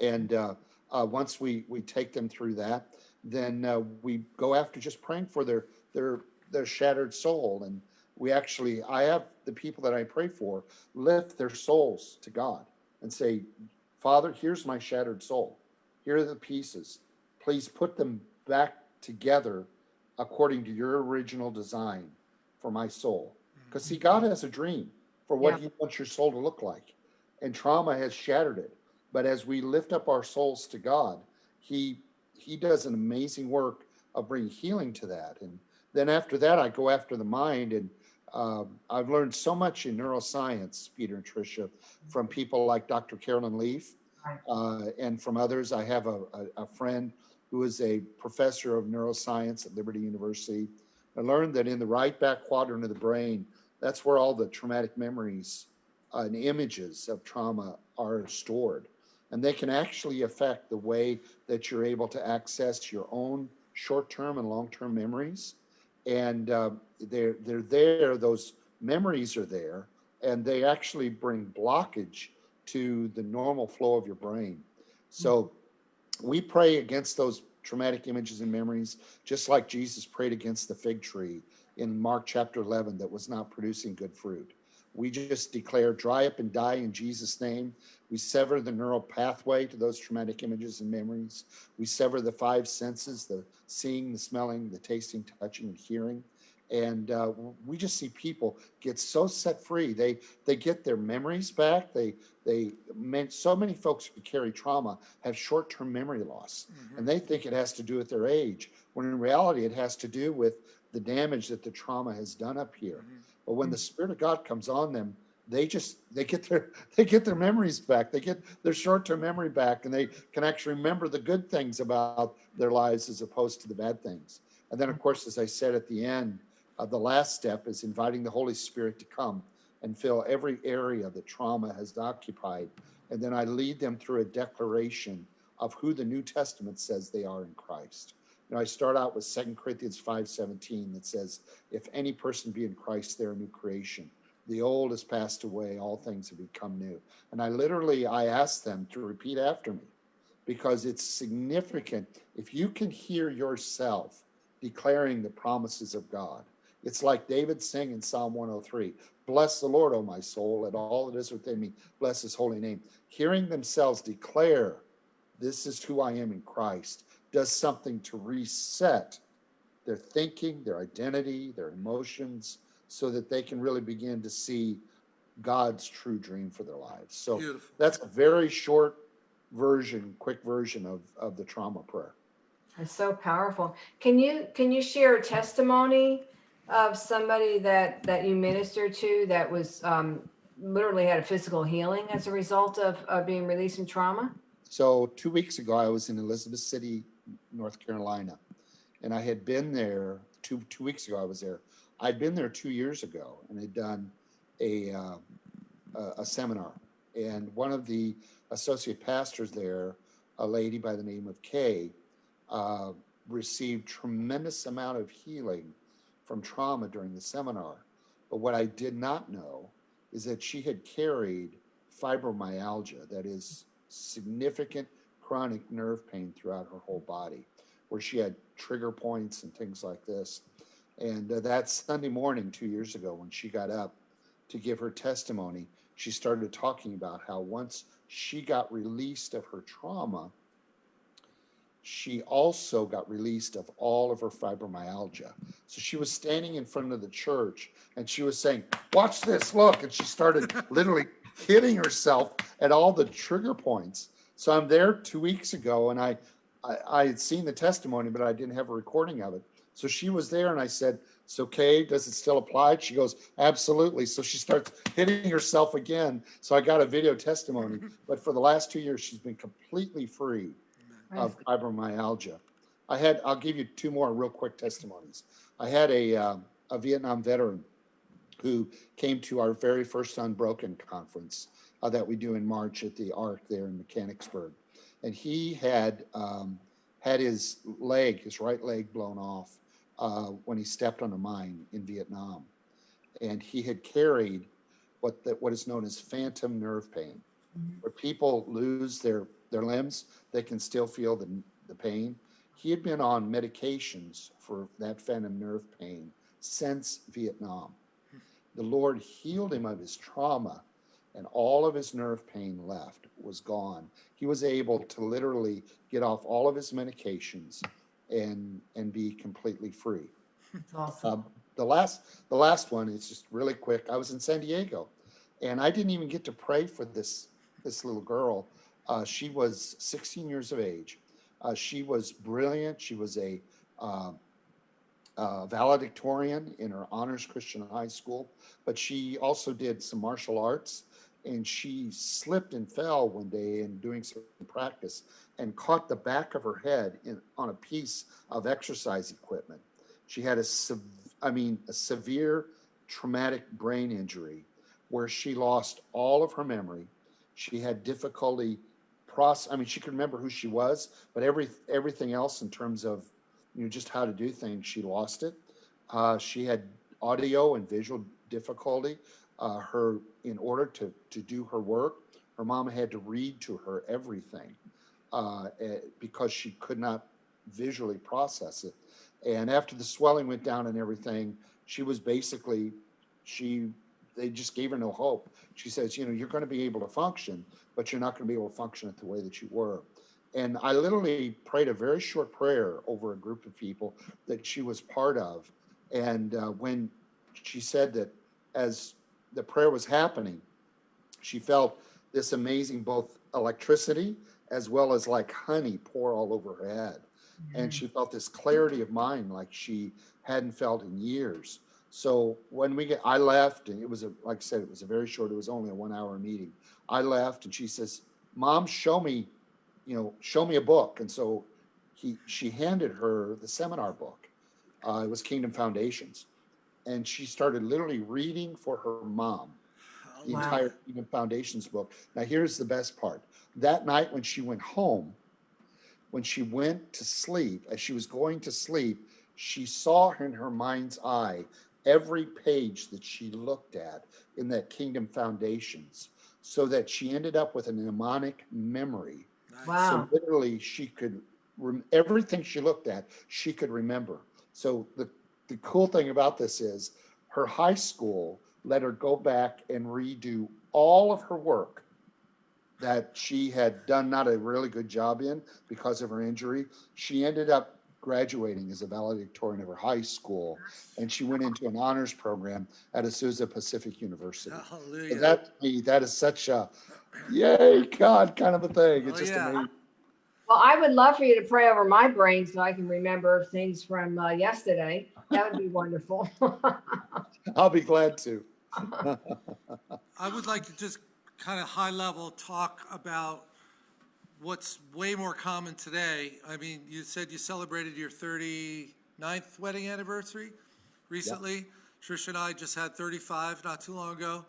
Speaker 2: And uh, uh, once we we take them through that, then uh, we go after just praying for their their their shattered soul. And we actually, I have the people that I pray for lift their souls to God and say, Father, here's my shattered soul. Here are the pieces. Please put them back together according to your original design for my soul. Because see, God has a dream for what
Speaker 3: Yeah.
Speaker 2: He wants your soul to look like, and trauma has shattered it. But as we lift up our souls to God, He He does an amazing work of bringing healing to that. And then after that, I go after the mind, and um, I've learned so much in neuroscience, Peter and Tricia, from people like Dr. Caroline Leaf, uh, and from others. I have a, a, a friend who is a professor of neuroscience at Liberty University. I learned that in the right back quadrant of the brain, that's where all the traumatic memories and images of trauma are stored. And they can actually affect the way that you're able to access your own short-term and long-term memories. And uh, they're, they're there, those memories are there, and they actually bring blockage to the normal flow of your brain. So we pray against those traumatic images and memories, just like Jesus prayed against the fig tree in Mark chapter 11 that was not producing good fruit. We just declare dry up and die in Jesus' name. We sever the neural pathway to those traumatic images and memories. We sever the five senses the seeing, the smelling, the tasting, touching, and hearing. And uh, we just see people get so set free. They they get their memories back. They they meant so many folks who carry trauma have short-term memory loss, and they think it has to do with their age. When in reality, it has to do with the damage that the trauma has done up here. But when the Spirit of God comes on them, they just they get their <laughs> they get their memories back. They get their short-term memory back, and they can actually remember the good things about their lives as opposed to the bad things. And then, of course, as I said at the end, uh, the last step is inviting the Holy Spirit to come and fill every area that trauma has occupied. And then I lead them through a declaration of who the New Testament says they are in Christ. You know, I start out with 2 Corinthians 5:17 that says, if any person be in Christ, they're a new creation. The old has passed away, all things have become new. And I literally I ask them to repeat after me because it's significant. If you can hear yourself declaring the promises of God, it's like David saying in Psalm 103, Bless the Lord, O my soul, and all that is within me bless his holy name. Hearing themselves declare, This is who I am in Christ, does something to reset their thinking, their identity, their emotions, so that they can really begin to see God's true dream for their lives. So
Speaker 1: Beautiful.
Speaker 2: that's a very short version, quick version of, of the trauma prayer.
Speaker 3: It's so powerful. Can you can you share a testimony of somebody that that you ministered to that was um, literally had a physical healing as a result of, of being released from trauma?
Speaker 2: So two weeks ago, I was in Elizabeth City, North Carolina, and I had been there two two weeks ago. I was there. I'd been there two years ago and had done a uh, a, seminar, and one of the associate pastors there, a lady by the name of Kay, uh, received tremendous amount of healing from trauma during the seminar. But what I did not know is that she had carried fibromyalgia, that is significant chronic nerve pain throughout her whole body, where she had trigger points and things like this. And uh, that Sunday morning, two years ago, when she got up to give her testimony, she started talking about how once she got released of her trauma, she also got released of all of her fibromyalgia. So she was standing in front of the church and she was saying, Watch this, look. And she started literally <laughs> hitting herself at all the trigger points. So I'm there two weeks ago and I, I, I had seen the testimony, but I didn't have a recording of it. So she was there and I said, it's okay. Does it still apply? She goes, absolutely. So she starts hitting herself again. So I got a video testimony. <laughs> But for the last two years, she's been completely free of fibromyalgia. I had, I'll give you two more real quick testimonies. I had a, um, a Vietnam veteran who came to our very first Unbroken conference uh, that we do in March at the Ark there in Mechanicsburg. And he had um, had his leg, his right leg blown off uh, when he stepped on a mine in Vietnam. And he had carried what, the, what is known as phantom nerve pain, where people lose their, their limbs, they can still feel the, the pain. He had been on medications for that phantom nerve pain since Vietnam. The Lord healed him of his trauma and all of his nerve pain left was gone. He was able to literally get off all of his medications and and be completely free.
Speaker 3: Awesome.
Speaker 2: Um, the last the last one is just really quick. I was in San Diego, and I didn't even get to pray for this this little girl. Uh, she was 16 years of age. Uh, she was brilliant. She was a uh, uh, valedictorian in her honors Christian high school, but she also did some martial arts. And she slipped and fell one day in doing some practice and caught the back of her head in, on a piece of exercise equipment. She had a, I mean, a severe traumatic brain injury where she lost all of her memory. She had difficulty process. I mean, she could remember who she was, but every everything else in terms of you know just how to do things, she lost it. Uh, she had audio and visual difficulty. Uh, her in order to to do her work, her mom had to read to her everything uh, eh, because she could not visually process it. And after the swelling went down and everything, she was basically she they just gave her no hope. She says, you know, you're going to be able to function, but you're not going to be able to function it the way that you were. And I literally prayed a very short prayer over a group of people that she was part of. And uh, when she said that as the prayer was happening, she felt this amazing both electricity as well as like honey pour all over her head. And she felt this clarity of mind like she hadn't felt in years. So when we get, I left and it was a, like I said, it was a very short, it was only a one hour meeting. I left and she says, mom, show me, you know, show me a book. And so he, she handed her the seminar book. Uh, it was Kingdom Foundations. And she started literally reading for her mom oh, the
Speaker 3: Wow.
Speaker 2: entire Kingdom Foundations book. Now, here's the best part. That night when she went home, when she went to sleep, as she was going to sleep, she saw in her mind's eye every page that she looked at in that Kingdom Foundations, so that she ended up with a mnemonic memory.
Speaker 3: Wow.
Speaker 2: So literally, she could everything she looked at, she could remember. So the the cool thing about this is her high school let her go back and redo all of her work that she had done not a really good job in because of her injury. She ended up graduating as a valedictorian of her high school, and she went into an honors program at Azusa Pacific University. So that to me, that is such a yay God kind of a thing. It's
Speaker 1: Oh,
Speaker 2: just
Speaker 1: yeah.
Speaker 2: amazing.
Speaker 3: Well, I would love for you to pray over my brain so I can remember things from uh, yesterday. That would be wonderful. <laughs>
Speaker 2: I'll be glad to.
Speaker 1: I would like to just kind of high level talk about what's way more common today. I mean, you said you celebrated your 39th wedding anniversary recently. Trish and I just had 35 not too long ago.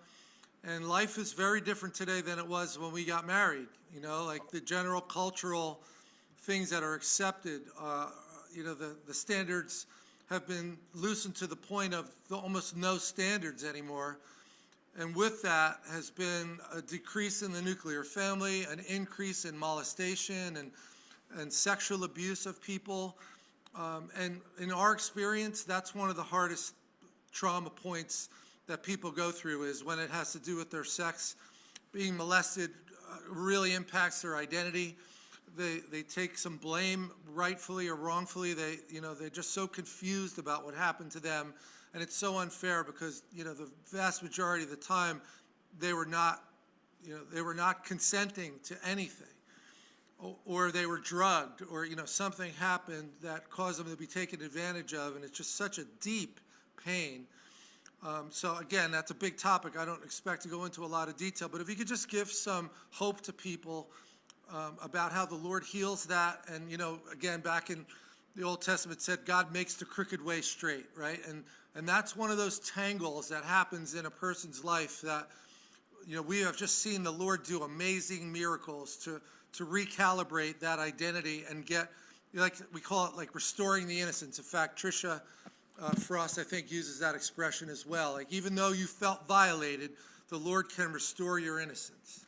Speaker 1: And life is very different today than it was when we got married. You know, like the general cultural things that are accepted, uh, you know, the, the standards have been loosened to the point of the almost no standards anymore. And with that has been a decrease in the nuclear family, an increase in molestation and, and sexual abuse of people. Um, and in our experience, that's one of the hardest trauma points that people go through is when it has to do with their sex. Being molested uh, really impacts their identity. They, they take some blame rightfully or wrongfully. They, you know, they're just so confused about what happened to them. And it's so unfair because, you know, the vast majority of the time, they were not, you know, they were not consenting to anything. o- or they were drugged, or, you know, something happened that caused them to be taken advantage of, and it's just such a deep pain. Um, So again, that's a big topic. I don't expect to go into a lot of detail, but if you could just give some hope to people um, about how the Lord heals that, and, you know, again, back in the Old Testament said, God makes the crooked way straight, right? And, and that's one of those tangles that happens in a person's life that, you know, we have just seen the Lord do amazing miracles to, to recalibrate that identity and get, like, we call it like restoring the innocence. In fact, Tricia uh, Frost, I think, uses that expression as well. Like, even though you felt violated, the Lord can restore your innocence.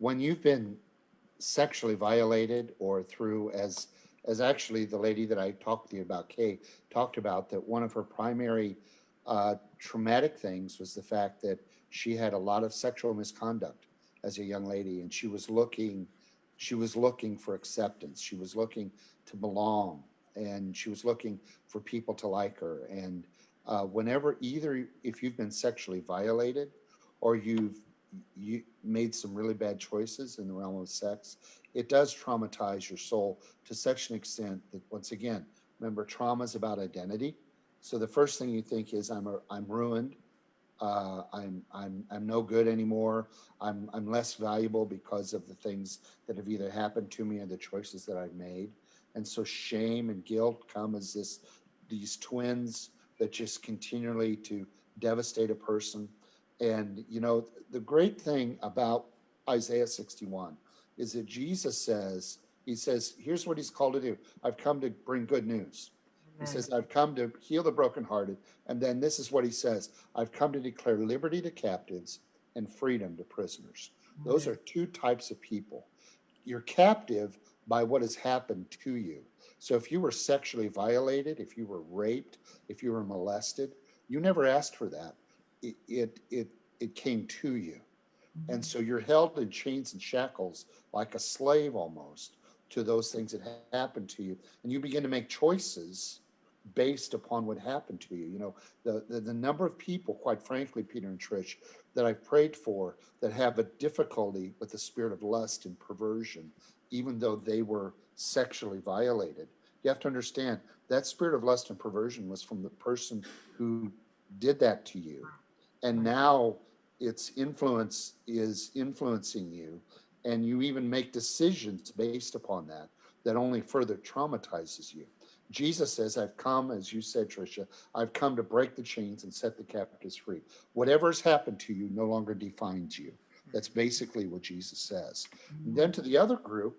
Speaker 2: When you've been sexually violated or through as as actually the lady that I talked to you about, Kay, talked about that one of her primary uh, traumatic things was the fact that she had a lot of sexual misconduct as a young lady, and she was looking, she was looking for acceptance. She was looking to belong, and she was looking for people to like her. And uh, whenever either, if you've been sexually violated, or you've you made some really bad choices in the realm of sex, it does traumatize your soul to such an extent that once again, remember trauma is about identity. So the first thing you think is I'm a, I'm ruined. Uh, I'm I'm I'm no good anymore. I'm I'm less valuable because of the things that have either happened to me or the choices that I've made. And so shame and guilt come as this these twins that just continually to devastate a person. And you know, the great thing about Isaiah 61 is that Jesus says, He says, here's what He's called to do. I've come to bring good news. He says, I've come to heal the brokenhearted. And then this is what he says I've come to declare liberty to captives and freedom to prisoners. Those are two types of people. You're captive by what has happened to you. So if you were sexually violated, if you were raped, if you were molested, you never asked for that. It it it, it came to you. Mm-hmm. And so you're held in chains and shackles like a slave almost to those things that ha- happened to you. And you begin to make choices based upon what happened to you. You know, the, the, the number of people, quite frankly, Peter and Trish, that I've prayed for that have a difficulty with the spirit of lust and perversion, even though they were sexually violated. You have to understand that spirit of lust and perversion was from the person who did that to you. And now its influence is influencing you, and you even make decisions based upon that that only further traumatizes you. Jesus says, I've come, as you said, Tricia, I've come to break the chains and set the captives free. Whatever has happened to you no longer defines you. That's basically what Jesus says. And then to the other group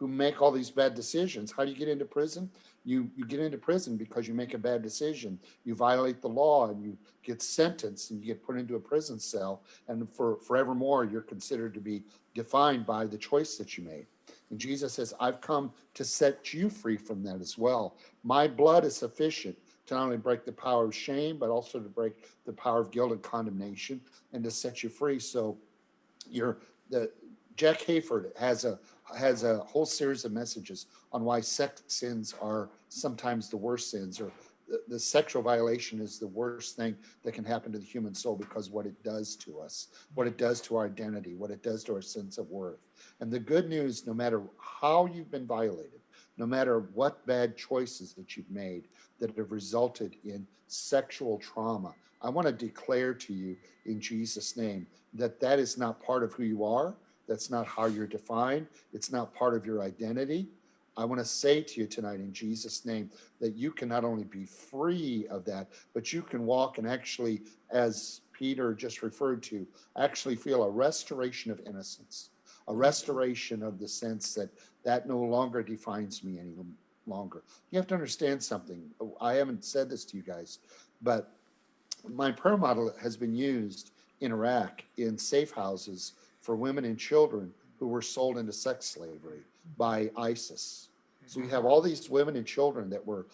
Speaker 2: who make all these bad decisions, how do you get into prison? You you get into prison because you make a bad decision. You violate the law and you get sentenced and you get put into a prison cell. And for forevermore, you're considered to be defined by the choice that you made. And Jesus says, I've come to set you free from that as well. My blood is sufficient to not only break the power of shame, but also to break the power of guilt and condemnation and to set you free. So you're the Jack Hayford has a has a whole series of messages on why sex sins are sometimes the worst sins or the, sexual violation is the worst thing that can happen to the human soul because what it does to us, what it does to our identity, what it does to our sense of worth. And the good news, no matter how you've been violated, no matter what bad choices that you've made that have resulted in sexual trauma, I want to declare to you in Jesus' name that that is not part of who you are. That's not how you're defined. It's not part of your identity. I want to say to you tonight in Jesus' name that you can not only be free of that, but you can walk and actually, as Peter just referred to, actually feel a restoration of innocence, a restoration of the sense that that no longer defines me any longer. You have to understand something. I haven't said this to you guys, but my prayer model has been used in Iraq in safe houses for women and children who were sold into sex slavery by ISIS. So you have all these women and children that were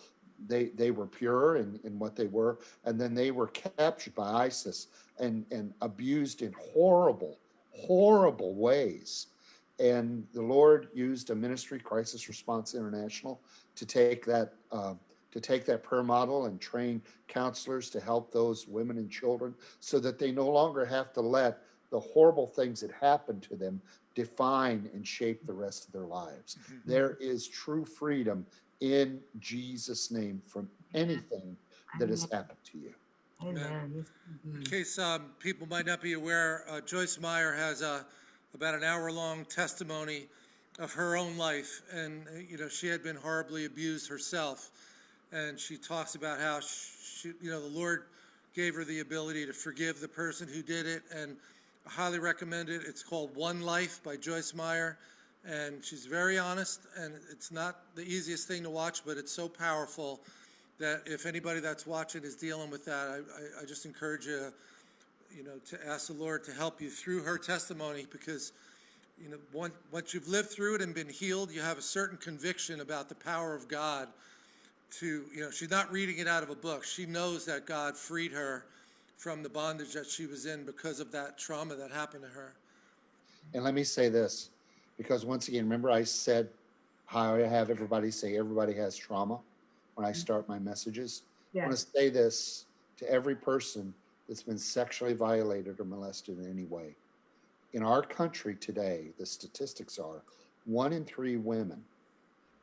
Speaker 2: they they were pure in, in what they were, and then they were captured by ISIS and, and abused in horrible, horrible ways. And the Lord used a ministry, Crisis Response International, to take that uh, to take that prayer model and train counselors to help those women and children so that they no longer have to let the horrible things that happened to them define and shape the rest of their lives. There is true freedom in Jesus' name from anything that has happened to you.
Speaker 3: Amen.
Speaker 1: In case um, people might not be aware, uh, Joyce Meyer has a, about an hour-long testimony of her own life, and, uh, you know, she had been horribly abused herself, and she talks about how she, you know, the Lord gave her the ability to forgive the person who did it, and I highly recommend it. It's called One Life by Joyce Meyer, and she's very honest, and it's not the easiest thing to watch, but it's so powerful that if anybody that's watching is dealing with that, I, I, I just encourage you, you know, to ask the Lord to help you through her testimony because, you know, once, once you've lived through it and been healed, you have a certain conviction about the power of God to, you know, she's not reading it out of a book. She knows that God freed her from the bondage that she was in because of that trauma that happened to her.
Speaker 2: And let me say this, because once again, remember I said how I have everybody say everybody has trauma when I mm-hmm. start my messages? I want to say this to every person that's been sexually violated or molested in any way. In our country today, the statistics are one in three women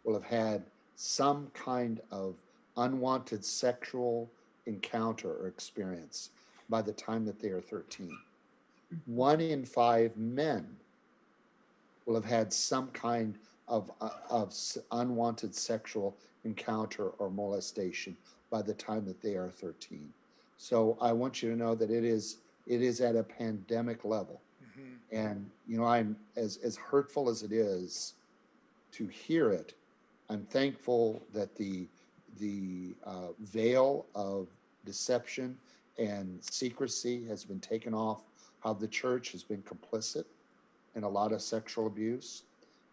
Speaker 2: will have had some kind of unwanted sexual encounter or experience by the time that they are 13. One in five men will have had some kind of, uh, of unwanted sexual encounter or molestation by the time that they are 13. So I want you to know that it is it is at a pandemic level. And you know, I'm as as hurtful as it is to hear it, I'm thankful that the the uh, veil of deception and secrecy has been taken off. How the church has been complicit in a lot of sexual abuse,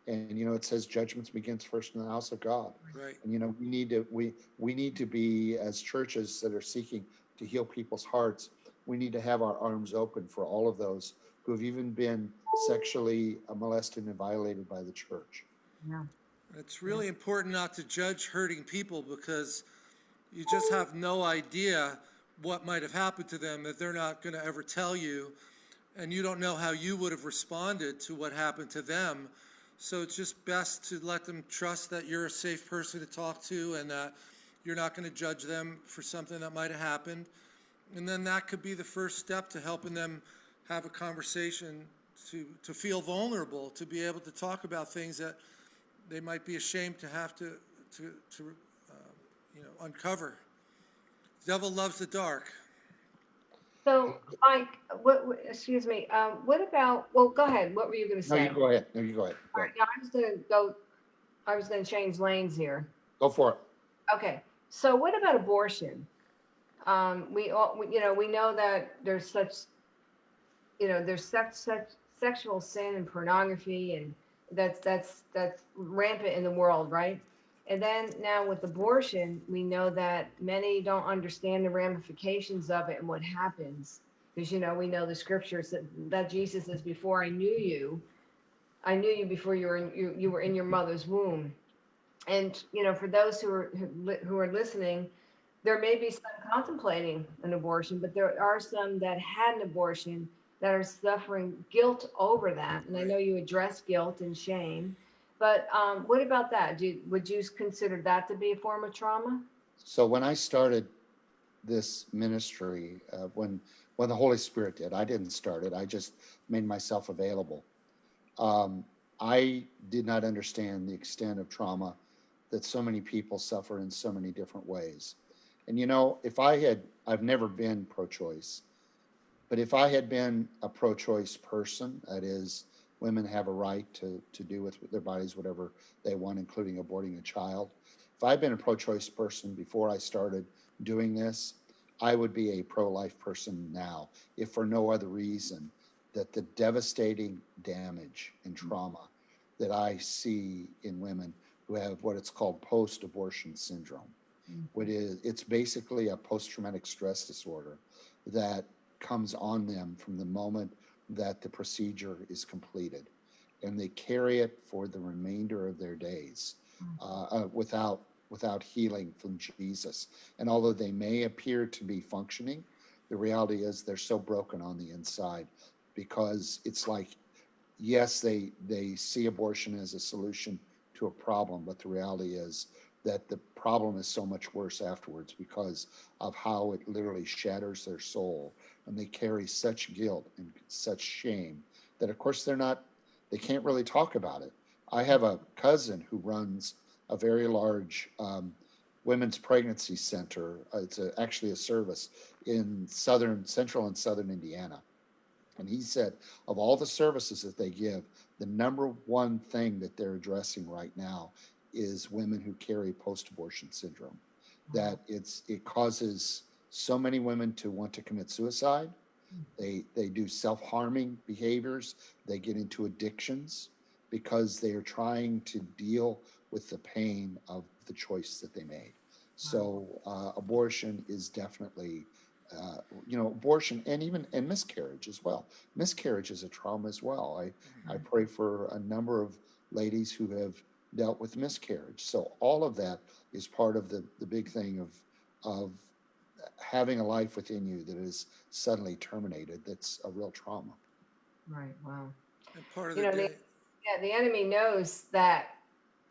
Speaker 2: and you know, it says judgments begins first in the house of God.
Speaker 1: Right.
Speaker 2: And you know, we need to we we need to be as churches that are seeking to heal people's hearts. We need to have our arms open for all of those who have even been sexually uh, molested and violated by the church.
Speaker 3: Yeah.
Speaker 1: It's really important not to judge hurting people because you just have no idea what might have happened to them that they're not going to ever tell you. And you don't know how you would have responded to what happened to them. So it's just best to let them trust that you're a safe person to talk to and that you're not going to judge them for something that might have happened. And then that could be the first step to helping them have a conversation to, to feel vulnerable, to be able to talk about things that they might be ashamed to have to, to, to, uh, you know, uncover. Devil loves the dark.
Speaker 3: So, Mike, what, what- excuse me, um, what about, well, go ahead. What were you gonna
Speaker 2: No,
Speaker 3: say?
Speaker 2: you go ahead. No, you go ahead. Go,
Speaker 3: All right, now I was gonna go, I was gonna change lanes here.
Speaker 2: go for it.
Speaker 3: Okay, so what about abortion? Um, we all, we- you know, we know that there's such, you know, there's such, such sexual sin and pornography and that's, that's, that's rampant in the world, right? And then now with abortion, we know that many don't understand the ramifications of it and what happens. Because, you know, we know the scriptures that, that Jesus says, before I knew you, I knew you before you were in, you, you were in your mother's womb. And, you know, for those who are, who who are listening, there may be some contemplating an abortion, but there are some that had an abortion that are suffering guilt over that. And I know you address guilt and shame, but um, what about that? Do, you- would you consider that to be a form of trauma?
Speaker 2: So when I started this ministry, uh, when when the Holy Spirit did, I didn't start it. I just made myself available. Um, I did not understand the extent of trauma that so many people suffer in so many different ways. And you know, if I had, I've never been pro-choice, but if I had been a pro-choice person, that is, women have a right to to do with their bodies whatever they want, including aborting a child if I'd been a pro-choice person before I started doing this, I would be a pro-life person now, if for no other reason that the devastating damage and trauma that I see in women who have what it's called post-abortion syndrome. Mm-hmm. What is it's basically a post-traumatic stress disorder that comes on them from the moment that the procedure is completed, and they carry it for the remainder of their days uh, uh, without without healing from Jesus. And although they may appear to be functioning, the reality is they're so broken on the inside because it's like, yes, they, they see abortion as a solution to a problem, but the reality is that the problem is so much worse afterwards because of how it literally shatters their soul. And they carry such guilt and such shame that, of course, they're not, they can't really talk about it. I have a cousin who runs a very large um, women's pregnancy center. Uh, It's a, actually a service in southern, central and southern Indiana. And he said, of all the services that they give, the number one thing that they're addressing right now is women who carry post-abortion syndrome. That it's it causes so many women to want to commit suicide. They they do self-harming behaviors. They get into addictions because they are trying to deal with the pain of the choice that they made. So uh, abortion is definitely, uh, you know, abortion and even and miscarriage as well. Miscarriage is a trauma as well. I I pray for a number of ladies who have dealt with miscarriage. So all of that is part of the the big thing of of having a life within you that is suddenly terminated. That's a real trauma.
Speaker 3: Right. Wow.
Speaker 1: And part of
Speaker 3: You
Speaker 1: the
Speaker 3: know, the- Yeah, the enemy knows that,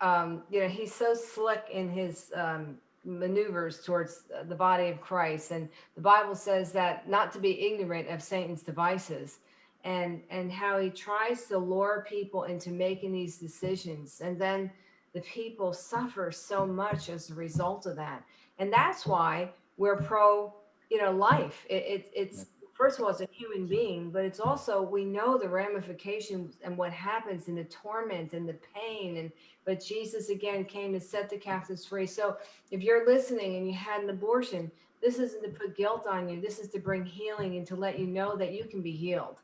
Speaker 3: um, you know, he's so slick in his um, maneuvers towards uh, the body of Christ, and the Bible says that not to be ignorant of Satan's devices, and and how he tries to lure people into making these decisions, and then the people suffer so much as a result of that, and that's why we're pro, you know, life. It, it it's first of all, it's a human being, but it's also we know the ramifications and what happens in the torment and the pain. And but Jesus again came to set the captives free. So if you're listening and you had an abortion, this isn't to put guilt on you. This is to bring healing and to let you know that you can be healed,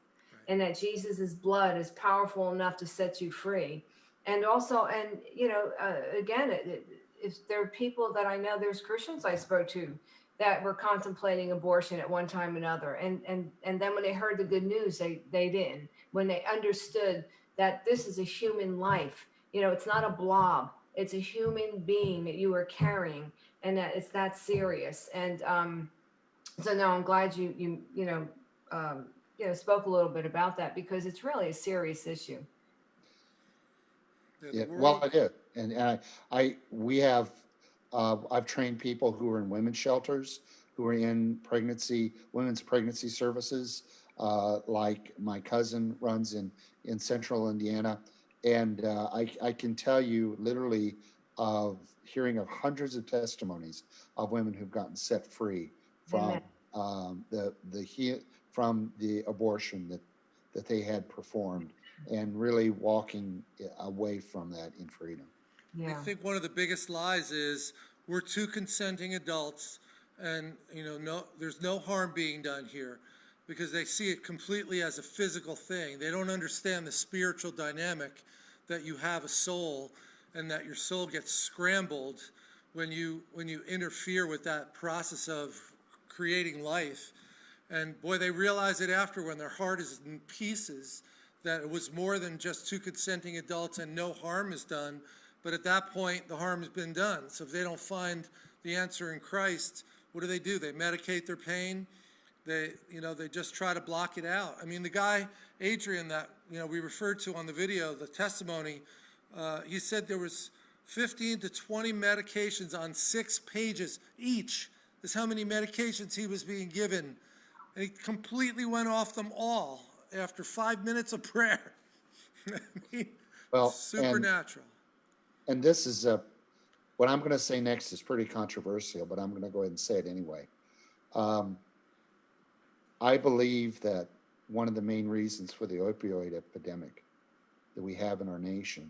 Speaker 3: and that Jesus' blood is powerful enough to set you free. And also, and you know, uh, again, it, it, if there are people that I know, there's Christians I spoke to that were contemplating abortion at one time or another. And and and then when they heard the good news they they didn't. When they understood that this is a human life you know it's not a blob. It's a human being that you are carrying and that it's that serious. And um so no i'm glad you you you know um you know spoke a little bit about that because it's really a serious issue
Speaker 1: the- the
Speaker 2: Yeah, well,
Speaker 1: world-
Speaker 2: I did, and, and I, I, we have, uh, I've trained people who are in women's shelters, who are in pregnancy, women's pregnancy services, uh, like my cousin runs in, in central Indiana. And, uh, I, I can tell you literally of hearing of hundreds of testimonies of women who've gotten set free from, um, the, the, he, from the abortion that, that they had performed and really walking away from that in freedom.
Speaker 1: I think one of the biggest lies is we're two consenting adults and, you know, no, there's no harm being done here because they see it completely as a physical thing. They don't understand the spiritual dynamic that you have a soul and that your soul gets scrambled when you, when you interfere with that process of creating life. And boy, they realize it after when their heart is in pieces that it was more than just two consenting adults and no harm is done. But at that point, the harm has been done. So if they don't find the answer in Christ, what do they do? They medicate their pain. They, you know, they just try to block it out. I mean, the guy, Adrian, that, you know, we referred to on the video, the testimony, uh, he said there was 15 to 20 medications on six pages each is how many medications he was being given. And he completely went off them all after five minutes of prayer. <laughs> I mean,
Speaker 2: Well,
Speaker 1: supernatural.
Speaker 2: and this is a, what I'm going to say next is pretty controversial, but I'm going to go ahead and say it anyway. Um, I believe that one of the main reasons for the opioid epidemic that we have in our nation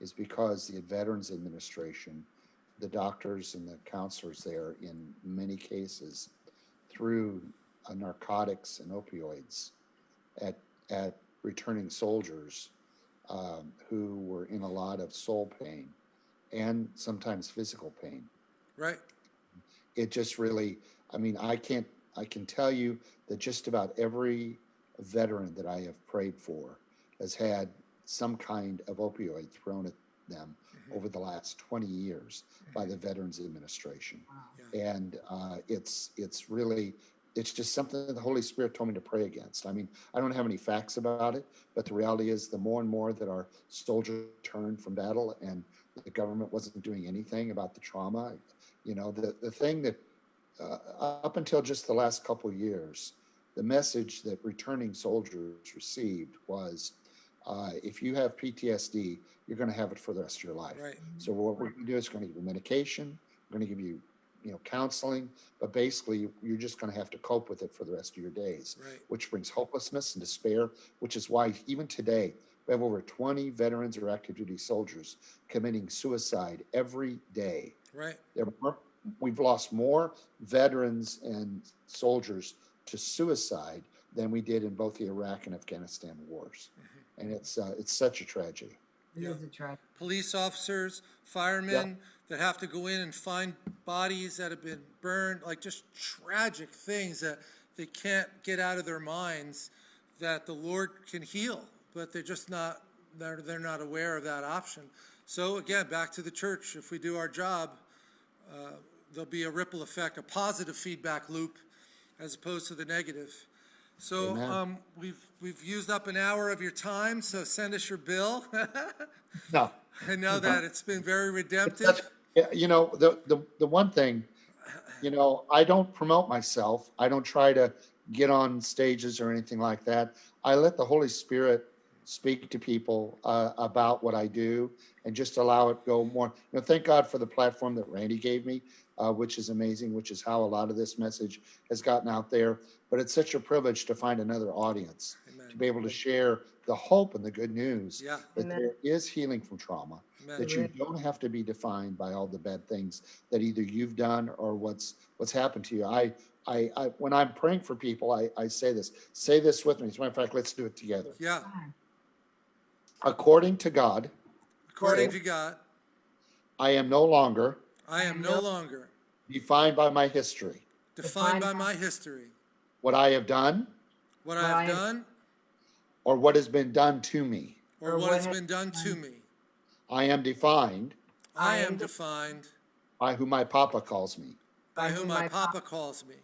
Speaker 2: is because the Veterans Administration, the doctors and the counselors there, in many cases, through narcotics and opioids at at returning soldiers um, who were in a lot of soul pain and sometimes physical pain.
Speaker 1: Right?
Speaker 2: It just really, I mean, I can't, I can tell you that just about every veteran that I have prayed for has had some kind of opioid thrown at them over the last 20 years by the Veterans Administration. And uh, it's, it's really it's just something that the Holy Spirit told me to pray against. I mean, I don't have any facts about it, but the reality is the more and more that our soldiers turned from battle and the government wasn't doing anything about the trauma, you know, the, the thing that uh, up until just the last couple of years, the message that returning soldiers received was uh, if you have PTSD, you're going to have it for the rest of your life.
Speaker 1: Right.
Speaker 2: So what we're going to do is going to give you medication, we're going to give you, you know, counseling, but basically you're just going to have to cope with it for the rest of your days,
Speaker 1: Right.
Speaker 2: which brings hopelessness and despair, which is why even today we have over 20 veterans or active duty soldiers committing suicide every day.
Speaker 1: Right.
Speaker 2: There were, we've lost more veterans and soldiers to suicide than we did in both the Iraq and Afghanistan wars. And it's uh, it's such a tragedy.
Speaker 3: It
Speaker 1: Yeah.
Speaker 3: is a tragedy.
Speaker 1: police officers, firemen that have to go in and find bodies that have been burned, like just tragic things that they can't get out of their minds that the Lord can heal, but they're just not, they're, they're not aware of that option. So again, back to the church, if we do our job, uh, there'll be a ripple effect, a positive feedback loop as opposed to the negative. So, um, we've, we've used up an hour of your time, so send us your bill. <laughs>
Speaker 2: No,
Speaker 1: I know that it's been very redemptive.
Speaker 2: yeah, you know, the, the, the one thing, you know, I don't promote myself. I don't try to get on stages or anything like that. I let the Holy Spirit speak to people uh, about what I do and just allow it go more. You know, thank God for the platform that Randy gave me, uh, which is amazing, which is how a lot of this message has gotten out there. But it's such a privilege to find another audience, to be able to share the hope and the good news
Speaker 1: Yeah,
Speaker 2: that
Speaker 3: Amen.
Speaker 2: there is healing from trauma
Speaker 1: amen.
Speaker 2: that you don't have to be defined by all the bad things that either you've done or what's what's happened to you. I I, I when I'm praying for people, I, I say this. Say this with me. As a matter of fact, let's do it together.
Speaker 1: Yeah,
Speaker 2: According to God,
Speaker 1: according to God,
Speaker 2: I am no longer
Speaker 1: I am no longer
Speaker 2: defined by my history,
Speaker 1: defined by my history,
Speaker 2: what I have done,
Speaker 1: what
Speaker 3: What
Speaker 1: I
Speaker 3: I
Speaker 1: have
Speaker 3: have-
Speaker 1: done,
Speaker 2: or what has been done to me.
Speaker 1: or
Speaker 3: Or
Speaker 1: what
Speaker 3: what
Speaker 1: has
Speaker 3: has
Speaker 1: been done to me.
Speaker 2: I am defined
Speaker 1: I
Speaker 3: I
Speaker 1: am
Speaker 3: am
Speaker 1: defined
Speaker 2: by who my Papa calls me.
Speaker 1: by whom my Papa calls me.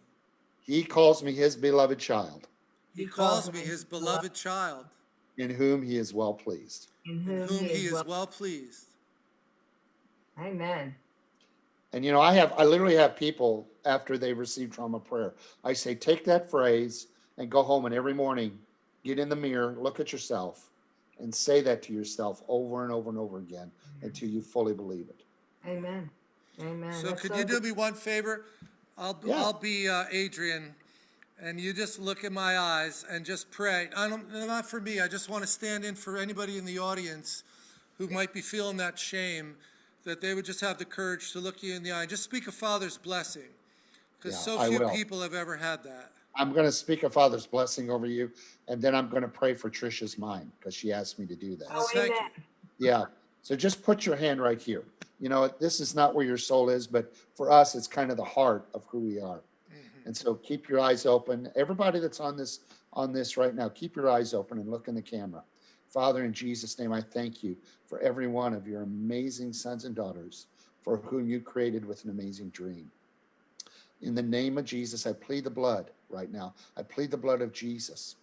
Speaker 2: He calls me his beloved child,
Speaker 1: He
Speaker 3: He
Speaker 1: calls
Speaker 3: calls
Speaker 1: me
Speaker 3: me
Speaker 1: his
Speaker 3: his
Speaker 1: beloved child,
Speaker 2: in whom he is well pleased.
Speaker 3: In
Speaker 1: in
Speaker 3: whom
Speaker 1: whom he is
Speaker 3: well-
Speaker 1: well pleased.
Speaker 3: Amen.
Speaker 2: And you know, I have I literally have people after they receive trauma prayer. I say, take that phrase and go home and every morning get in the mirror, look at yourself, and say that to yourself over and over and over again until you fully believe it.
Speaker 3: Amen. Amen.
Speaker 1: So
Speaker 3: That's
Speaker 1: could
Speaker 3: so
Speaker 1: you do me one favor? I'll,
Speaker 2: Yeah.
Speaker 1: I'll be uh, Adrian, and you just look in my eyes and just pray. I don't, not for me, I just want to stand in for anybody in the audience who might be feeling that shame, that they would just have the courage to look you in the eye and just speak a father's blessing. Because
Speaker 2: Yeah,
Speaker 1: so few people have ever had that.
Speaker 2: I'm going to speak a Father's blessing over you, and then I'm going to pray for Trisha's mind because she asked me to do that.
Speaker 3: Oh,
Speaker 1: Thank you.
Speaker 3: amen.
Speaker 2: Yeah. So just put your hand right here. You know, this is not where your soul is, but for us, it's kind of the heart of who we are. Mm-hmm. And so keep your eyes open. Everybody that's on this on this right now, keep your eyes open and look in the camera. Father, in Jesus' name, I thank you for every one of your amazing sons and daughters for whom you created with an amazing dream. In the name of Jesus, I plead the blood right now. I plead the blood of Jesus.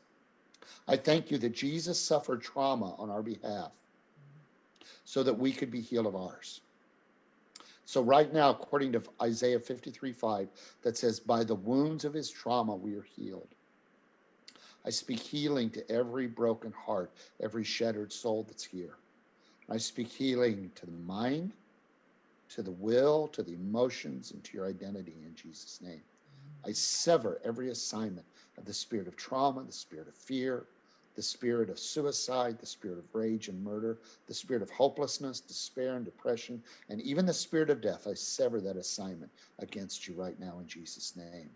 Speaker 2: I thank you that Jesus suffered trauma on our behalf so that we could be healed of ours. So, right now, according to Isaiah 53 5, that says, By the wounds of his trauma, we are healed. I speak healing to every broken heart, every shattered soul that's here. I speak healing to the mind, to the will, to the emotions, and to your identity in Jesus' name. I sever every assignment of the spirit of trauma, the spirit of fear, the spirit of suicide, the spirit of rage and murder, the spirit of hopelessness, despair, and depression, and even the spirit of death. I sever that assignment against you right now in Jesus' name.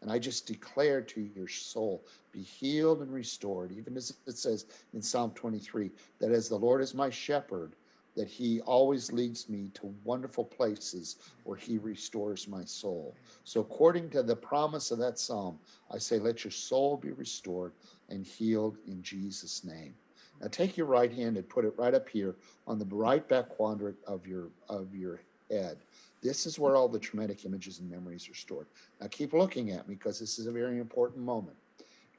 Speaker 2: And I just declare to your soul, be healed and restored, even as it says in Psalm 23, that as the Lord is my shepherd, that he always leads me to wonderful places where he restores my soul. So, according to the promise of that psalm, I say, let your soul be restored and healed in Jesus' name. Now, take your right hand and put it right up here on the right back quadrant of your of your head. This is where all the traumatic images and memories are stored. Now keep looking at me because this is a very important moment.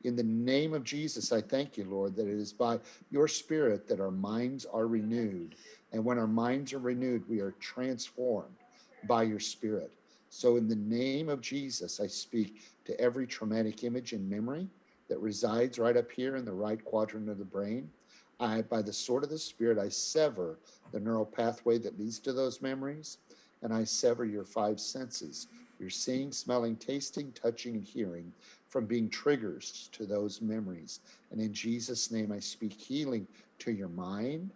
Speaker 2: In the name of Jesus, I thank you, Lord, that it is by your spirit that our minds are renewed. And when our minds are renewed, we are transformed by your spirit. So, in the name of Jesus, I speak to every traumatic image and memory that resides right up here in the right quadrant of the brain. I, by the sword of the Spirit, I sever the neural pathway that leads to those memories, and I sever your five senses your seeing, smelling, tasting, touching, and hearing from being triggers to those memories. And in Jesus' name, I speak healing to your mind.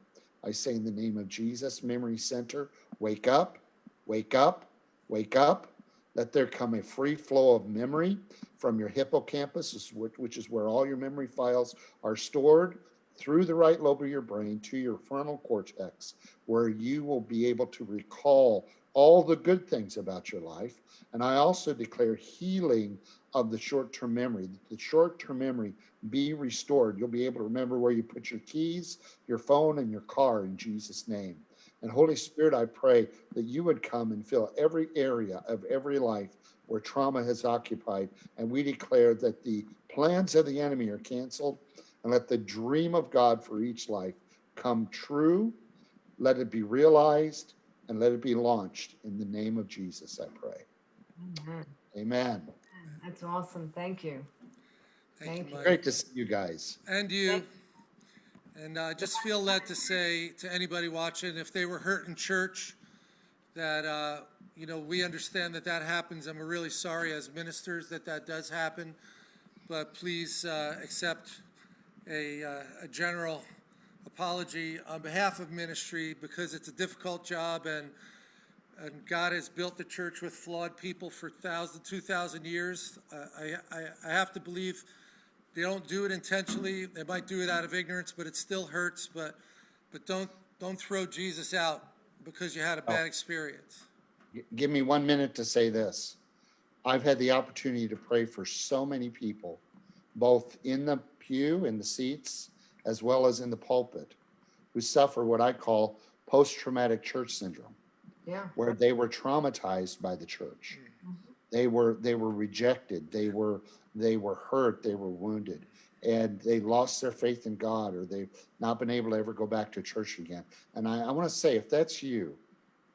Speaker 2: I say, in the name of Jesus, Memory Center, wake up, wake up, wake up. Let there come a free flow of memory from your hippocampus, which is where all your memory files are stored, through the right lobe of your brain to your frontal cortex, where you will be able to recall all the good things about your life. And I also declare healing of the short term memory, the short term memory be restored. You'll be able to remember where you put your keys, your phone, and your car in Jesus' name. And Holy Spirit, I pray that you would come and fill every area of every life where trauma has occupied. And we declare that the plans of the enemy are canceled and let the dream of God for each life come true. Let it be realized and let it be launched in the name of Jesus, I pray.
Speaker 3: Amen.
Speaker 2: Amen.
Speaker 3: That's awesome. Thank you.
Speaker 1: Thank
Speaker 3: Thank
Speaker 1: you,
Speaker 3: you.
Speaker 1: Mike.
Speaker 2: Great to see you guys.
Speaker 1: And you. And I just feel led to say to anybody watching, if they were hurt in church, that, uh, you know, we understand that that happens. I'm really sorry as ministers that that does happen. But please uh, accept a, uh, a general apology on behalf of ministry because it's a difficult job and and God has built the church with flawed people for thousand, two thousand years. Uh, I, I, I have to believe they don't do it intentionally. They might do it out of ignorance, but it still hurts. But, but don't, don't throw Jesus out because you had a bad experience.
Speaker 2: Give me one minute to say this. I've had the opportunity to pray for so many people, both in the pew, in the seats, as well as in the pulpit, who suffer what I call post traumatic church syndrome.
Speaker 3: Yeah.
Speaker 2: where they were traumatized by the church. Mm-hmm. They were they were rejected. They were they were hurt. They were wounded, and they lost their faith in God, or they've not been able to ever go back to church again. And I, I want to say, if that's you,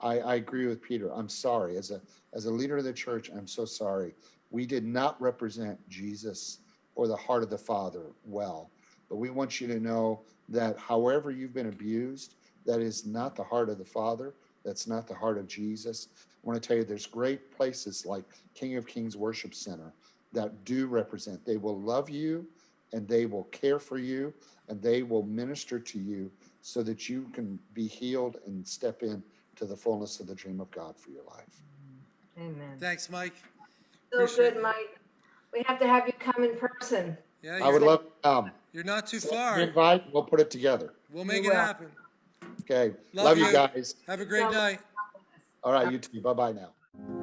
Speaker 2: I, I agree with Peter. I'm sorry. As a as a leader of the church, I'm so sorry. We did not represent Jesus or the heart of the Father well. But we want you to know that however you've been abused, that is not the heart of the Father. That's not the heart of Jesus. I want to tell you there's great places like King of Kings Worship Center that do represent. They will love you and they will care for you and they will minister to you so that you can be healed and step in to the fullness of the dream of God for your life.
Speaker 3: Amen.
Speaker 1: Thanks, Mike.
Speaker 3: So
Speaker 1: Appreciate
Speaker 3: good,
Speaker 1: it.
Speaker 3: Mike. We have to have you come in person.
Speaker 1: Yeah,
Speaker 2: I would love to come.
Speaker 1: You're not too
Speaker 2: Send
Speaker 1: far.
Speaker 2: an Invite, we'll put it together.
Speaker 1: We'll make it
Speaker 3: will.
Speaker 1: happen.
Speaker 2: Okay.
Speaker 1: Love
Speaker 2: Love you
Speaker 1: you.
Speaker 2: guys.
Speaker 1: Have a great night.
Speaker 2: All right, you too. Bye bye now.